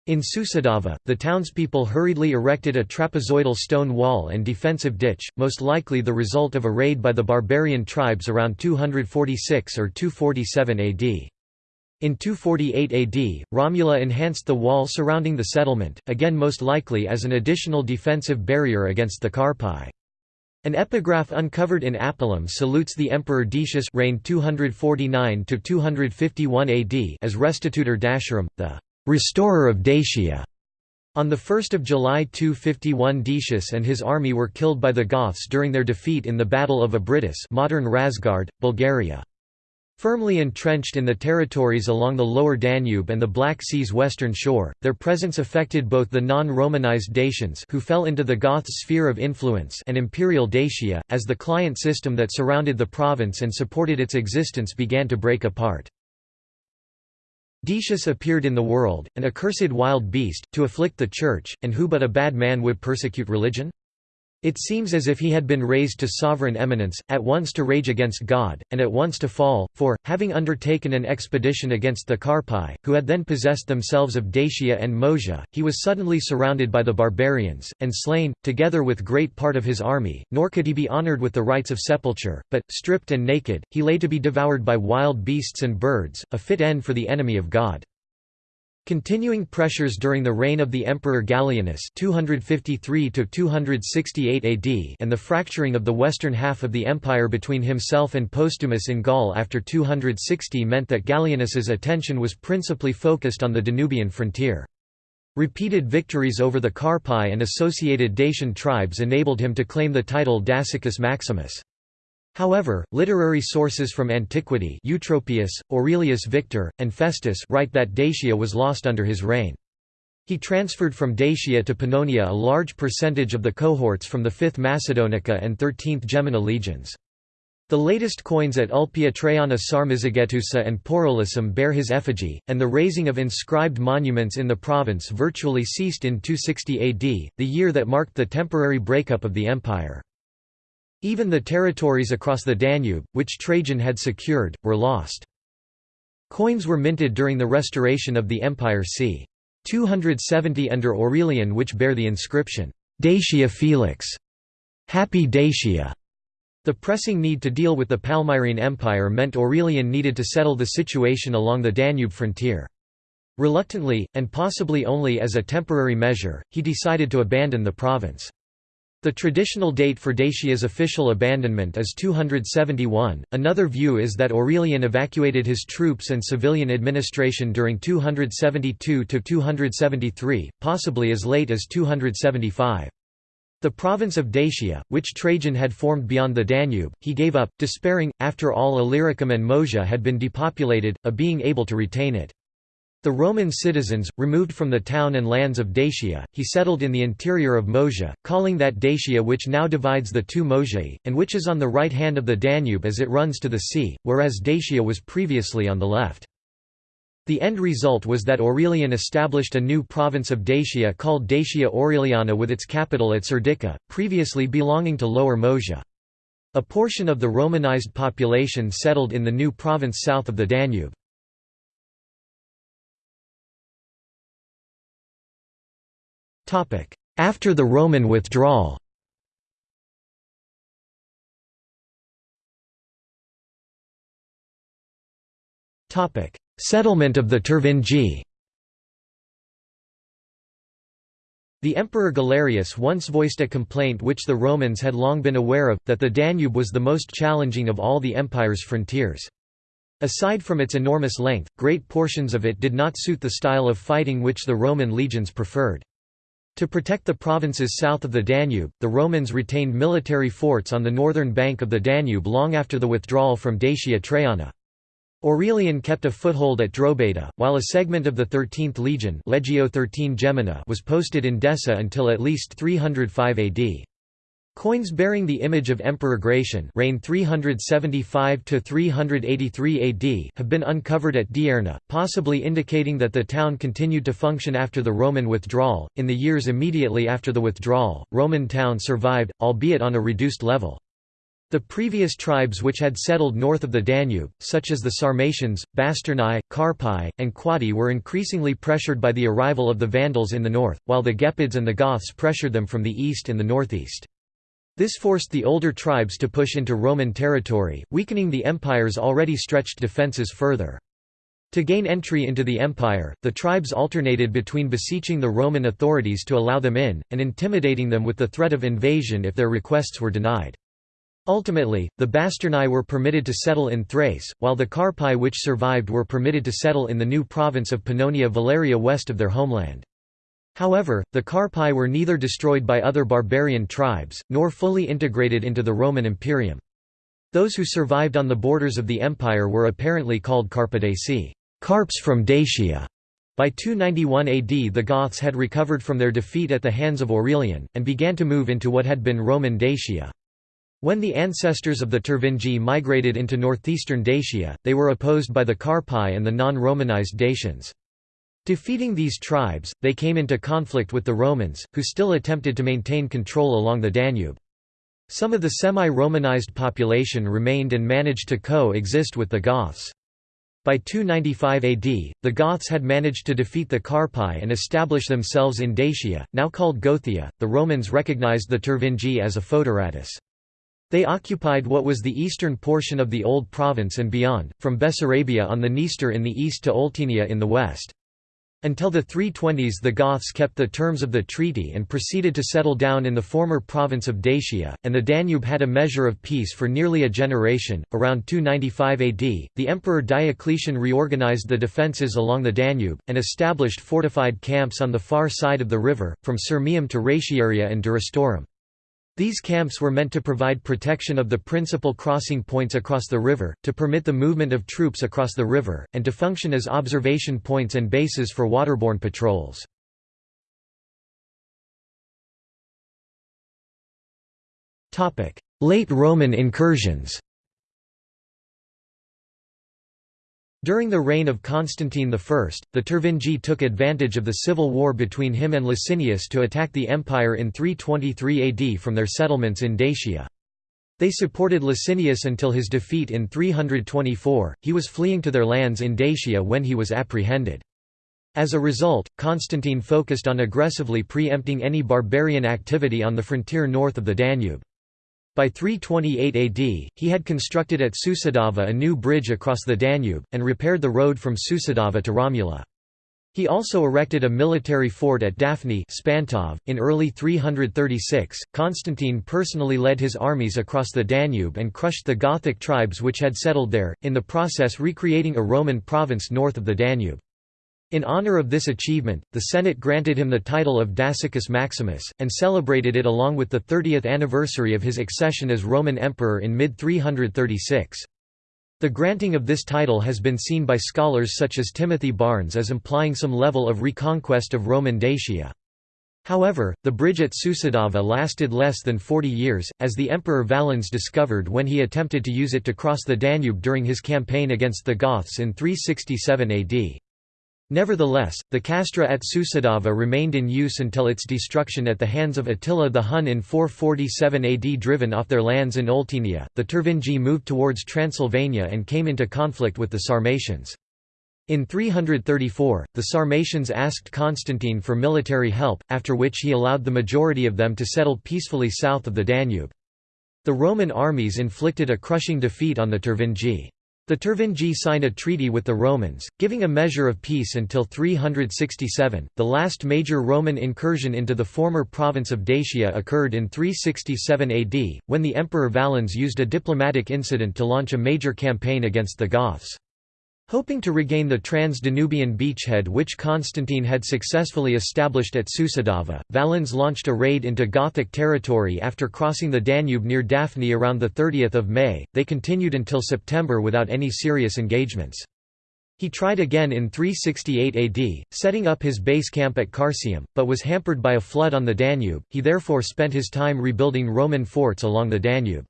In Sucidava, the townspeople hurriedly erected a trapezoidal stone wall and defensive ditch, most likely the result of a raid by the barbarian tribes around 246 or 247 AD. In 248 AD, Romula enhanced the wall surrounding the settlement, again most likely as an additional defensive barrier against the Carpi. An epigraph uncovered in Apulum salutes the Emperor Decius reigned 249 251 AD as Restitutor Daciarum, the restorer of Dacia. On 1 July 251 Decius and his army were killed by the Goths during their defeat in the Battle of Abritus modern Razgrad, Bulgaria. Firmly entrenched in the territories along the lower Danube and the Black Sea's western shore, their presence affected both the non-Romanized Dacians who fell into the Goth sphere of influence and imperial Dacia, as the client system that surrounded the province and supported its existence began to break apart. Decius appeared in the world, an accursed wild beast, to afflict the Church, and who but a bad man would persecute religion? It seems as if he had been raised to sovereign eminence, at once to rage against God, and at once to fall, for, having undertaken an expedition against the Carpi, who had then possessed themselves of Dacia and Moesia, he was suddenly surrounded by the barbarians, and slain, together with great part of his army, nor could he be honoured with the rites of sepulture, but, stripped and naked, he lay to be devoured by wild beasts and birds, a fit end for the enemy of God. Continuing pressures during the reign of the Emperor Gallienus 253 AD and the fracturing of the western half of the empire between himself and Postumus in Gaul after 260 meant that Gallienus's attention was principally focused on the Danubian frontier. Repeated victories over the Carpi and associated Dacian tribes enabled him to claim the title Dacicus Maximus. However, literary sources from antiquity Eutropius, Aurelius Victor, and Festus write that Dacia was lost under his reign. He transferred from Dacia to Pannonia a large percentage of the cohorts from the 5th Macedonica and 13th Gemina legions. The latest coins at Ulpia Traiana Sarmizegetusa and Porolissum bear his effigy, and the raising of inscribed monuments in the province virtually ceased in 260 AD, the year that marked the temporary breakup of the empire. Even the territories across the Danube, which Trajan had secured, were lost. Coins were minted during the restoration of the empire c. 270 under Aurelian which bear the inscription, Dacia Felix, Happy Dacia. The pressing need to deal with the Palmyrene Empire meant Aurelian needed to settle the situation along the Danube frontier. Reluctantly, and possibly only as a temporary measure, he decided to abandon the province. The traditional date for Dacia's official abandonment is 271. Another view is that Aurelian evacuated his troops and civilian administration during 272 to 273, possibly as late as 275. The province of Dacia, which Trajan had formed beyond the Danube, he gave up, despairing, after all Illyricum and Moesia had been depopulated, of being able to retain it. The Roman citizens, removed from the town and lands of Dacia, he settled in the interior of Moesia, calling that Dacia which now divides the two Moesiae, and which is on the right hand of the Danube as it runs to the sea, whereas Dacia was previously on the left. The end result was that Aurelian established a new province of Dacia called Dacia Aureliana with its capital at Serdica, previously belonging to Lower Moesia. A portion of the Romanized population settled in the new province south of the Danube. After the Roman withdrawal Settlement of the Tervingi The Emperor Galerius once voiced a complaint which the Romans had long been aware of, that the Danube was the most challenging of all the empire's frontiers. Aside from its enormous length, great portions of it did not suit the style of fighting which the Roman legions preferred. To protect the provinces south of the Danube, the Romans retained military forts on the northern bank of the Danube long after the withdrawal from Dacia Traiana. Aurelian kept a foothold at Drobeta, while a segment of the 13th legion Legio 13 Gemina was posted in Desa until at least 305 AD. Coins bearing the image of Emperor Gratian reigned 375–383 AD have been uncovered at Dierna, possibly indicating that the town continued to function after the Roman withdrawal. In the years immediately after the withdrawal, Roman town survived, albeit on a reduced level. The previous tribes which had settled north of the Danube, such as the Sarmatians, Basternae, Carpi, and Quadi were increasingly pressured by the arrival of the Vandals in the north, while the Gepids and the Goths pressured them from the east and the northeast. This forced the older tribes to push into Roman territory, weakening the empire's already stretched defences further. To gain entry into the empire, the tribes alternated between beseeching the Roman authorities to allow them in, and intimidating them with the threat of invasion if their requests were denied. Ultimately, the Basternae were permitted to settle in Thrace, while the Carpi which survived were permitted to settle in the new province of Pannonia Valeria west of their homeland. However, the Carpi were neither destroyed by other barbarian tribes, nor fully integrated into the Roman Imperium. Those who survived on the borders of the empire were apparently called Carpidaci Carps from Dacia". By 291 AD the Goths had recovered from their defeat at the hands of Aurelian, and began to move into what had been Roman Dacia. When the ancestors of the Tervingi migrated into northeastern Dacia, they were opposed by the Carpi and the non-Romanized Dacians. Defeating these tribes, they came into conflict with the Romans, who still attempted to maintain control along the Danube. Some of the semi-Romanized population remained and managed to co-exist with the Goths. By 295 AD, the Goths had managed to defeat the Carpi and establish themselves in Dacia, now called Gothia. The Romans recognized the Tervingi as a foederatus. They occupied what was the eastern portion of the Old Province and beyond, from Bessarabia on the Dniester in the east to Oltenia in the west. Until the 320s the Goths kept the terms of the treaty and proceeded to settle down in the former province of Dacia, and the Danube had a measure of peace for nearly a generation. Around 295 AD, the Emperor Diocletian reorganized the defences along the Danube, and established fortified camps on the far side of the river, from Sirmium to Ratiaria and Durostorum. These camps were meant to provide protection of the principal crossing points across the river, to permit the movement of troops across the river, and to function as observation points and bases for waterborne patrols. Late Roman incursions During the reign of Constantine I, the Tervingi took advantage of the civil war between him and Licinius to attack the empire in 323 AD from their settlements in Dacia. They supported Licinius until his defeat in 324, he was fleeing to their lands in Dacia when he was apprehended. As a result, Constantine focused on aggressively pre-empting any barbarian activity on the frontier north of the Danube. By 328 AD, he had constructed at Sucidava a new bridge across the Danube, and repaired the road from Sucidava to Romula. He also erected a military fort at Daphne Spantov. .In early 336, Constantine personally led his armies across the Danube and crushed the Gothic tribes which had settled there, in the process recreating a Roman province north of the Danube. In honor of this achievement, the Senate granted him the title of Dacicus Maximus, and celebrated it along with the 30th anniversary of his accession as Roman Emperor in mid-336. The granting of this title has been seen by scholars such as Timothy Barnes as implying some level of reconquest of Roman Dacia. However, the bridge at Sucidava lasted less than 40 years, as the Emperor Valens discovered when he attempted to use it to cross the Danube during his campaign against the Goths in 367 AD. Nevertheless, the castra at Sucidava remained in use until its destruction at the hands of Attila the Hun in 447 AD. Driven off their lands in Oltenia, the Tervingi moved towards Transylvania and came into conflict with the Sarmatians. In 334, the Sarmatians asked Constantine for military help, after which he allowed the majority of them to settle peacefully south of the Danube. The Roman armies inflicted a crushing defeat on the Tervingi. The Tervingi signed a treaty with the Romans, giving a measure of peace until 367. The last major Roman incursion into the former province of Dacia occurred in 367 AD, when the Emperor Valens used a diplomatic incident to launch a major campaign against the Goths. Hoping to regain the trans-Danubian beachhead which Constantine had successfully established at Sucidava, Valens launched a raid into Gothic territory after crossing the Danube near Daphne around 30 May, they continued until September without any serious engagements. He tried again in 368 AD, setting up his base camp at Carsium, but was hampered by a flood on the Danube, he therefore spent his time rebuilding Roman forts along the Danube.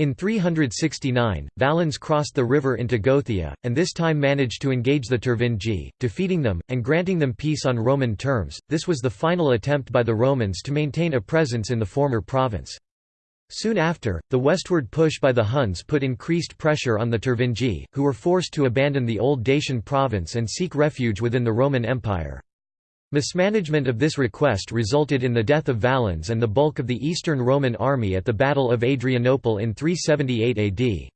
In 369, Valens crossed the river into Gothia, and this time managed to engage the Tervingi, defeating them, and granting them peace on Roman terms. This was the final attempt by the Romans to maintain a presence in the former province. Soon after, the westward push by the Huns put increased pressure on the Tervingi, who were forced to abandon the old Dacian province and seek refuge within the Roman Empire. Mismanagement of this request resulted in the death of Valens and the bulk of the Eastern Roman army at the Battle of Adrianople in 378 AD.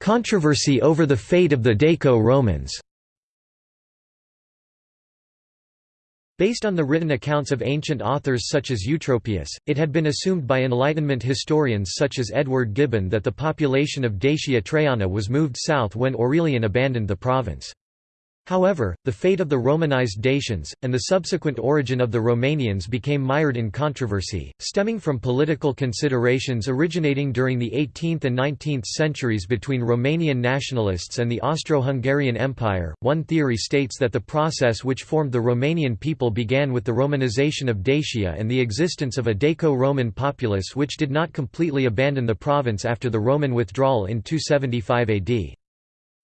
Controversy over the fate of the Daco-Romans Based on the written accounts of ancient authors such as Eutropius, it had been assumed by Enlightenment historians such as Edward Gibbon that the population of Dacia Traiana was moved south when Aurelian abandoned the province. However, the fate of the Romanized Dacians, and the subsequent origin of the Romanians became mired in controversy, stemming from political considerations originating during the 18th and 19th centuries between Romanian nationalists and the Austro-Hungarian Empire. One theory states that the process which formed the Romanian people began with the Romanization of Dacia and the existence of a Daco-Roman populace which did not completely abandon the province after the Roman withdrawal in 275 AD.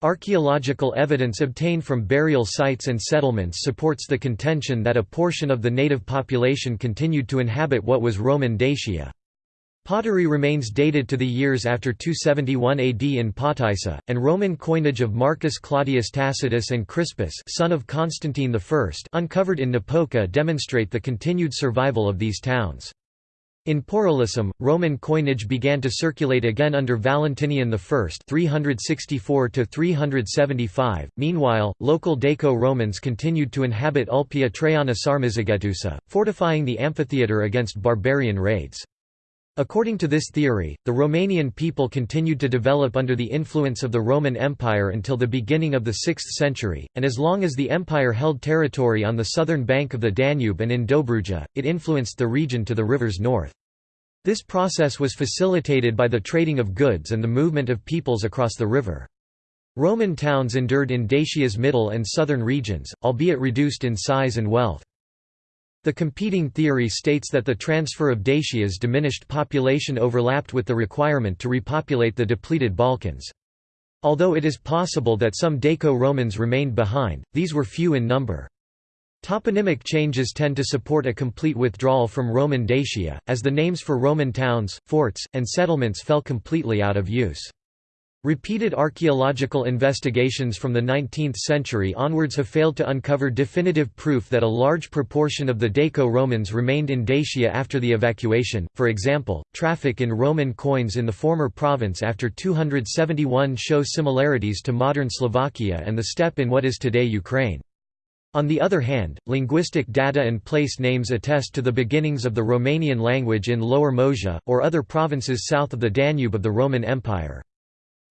Archaeological evidence obtained from burial sites and settlements supports the contention that a portion of the native population continued to inhabit what was Roman Dacia. Pottery remains dated to the years after 271 AD in Potaissa, and Roman coinage of Marcus Claudius Tacitus and Crispus son of Constantine I uncovered in Napoca demonstrate the continued survival of these towns. In Porolissum, Roman coinage began to circulate again under Valentinian I 364 Meanwhile, local Daco-Romans continued to inhabit Ulpia Traiana Sarmizegetusa, fortifying the amphitheatre against barbarian raids. According to this theory, the Romanian people continued to develop under the influence of the Roman Empire until the beginning of the 6th century, and as long as the empire held territory on the southern bank of the Danube and in Dobruja, it influenced the region to the river's north. This process was facilitated by the trading of goods and the movement of peoples across the river. Roman towns endured in Dacia's middle and southern regions, albeit reduced in size and wealth. The competing theory states that the transfer of Dacia's diminished population overlapped with the requirement to repopulate the depleted Balkans. Although it is possible that some Daco-Romans remained behind, these were few in number. Toponymic changes tend to support a complete withdrawal from Roman Dacia, as the names for Roman towns, forts, and settlements fell completely out of use. Repeated archaeological investigations from the 19th century onwards have failed to uncover definitive proof that a large proportion of the Daco-Romans remained in Dacia after the evacuation. For example, traffic in Roman coins in the former province after 271 show similarities to modern Slovakia and the steppe in what is today Ukraine. On the other hand, linguistic data and place names attest to the beginnings of the Romanian language in Lower Moesia, or other provinces south of the Danube of the Roman Empire.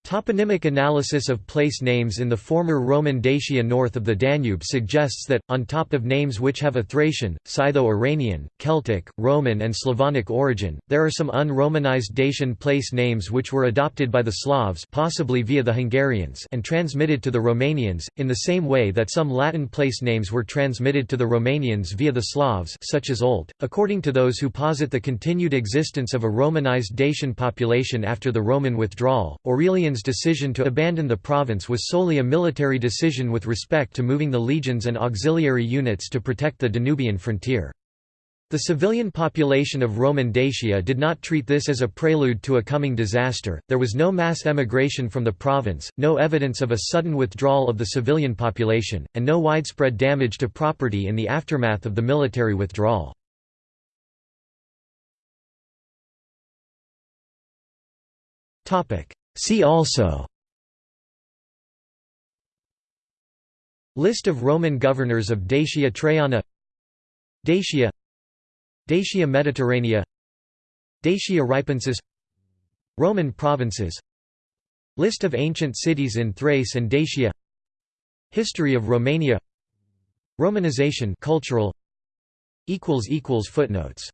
Toponymic analysis of place names in the former Roman Dacia north of the Danube suggests that, on top of names which have a Thracian, Scytho-Iranian, Celtic, Roman and Slavonic origin, there are some un-Romanized Dacian place names which were adopted by the Slavs possibly via the Hungarians and transmitted to the Romanians, in the same way that some Latin place names were transmitted to the Romanians via the Slavs such as Olt. According to those who posit the continued existence of a Romanized Dacian population after the Roman withdrawal, Aurelian's decision to abandon the province was solely a military decision with respect to moving the legions and auxiliary units to protect the Danubian frontier. The civilian population of Roman Dacia did not treat this as a prelude to a coming disaster, there was no mass emigration from the province, no evidence of a sudden withdrawal of the civilian population, and no widespread damage to property in the aftermath of the military withdrawal. See also. List of Roman governors of Dacia Traiana. Dacia. Dacia Mediterranea. Dacia Ripensis. Roman provinces. List of ancient cities in Thrace and Dacia. History of Romania. Romanization cultural. Footnotes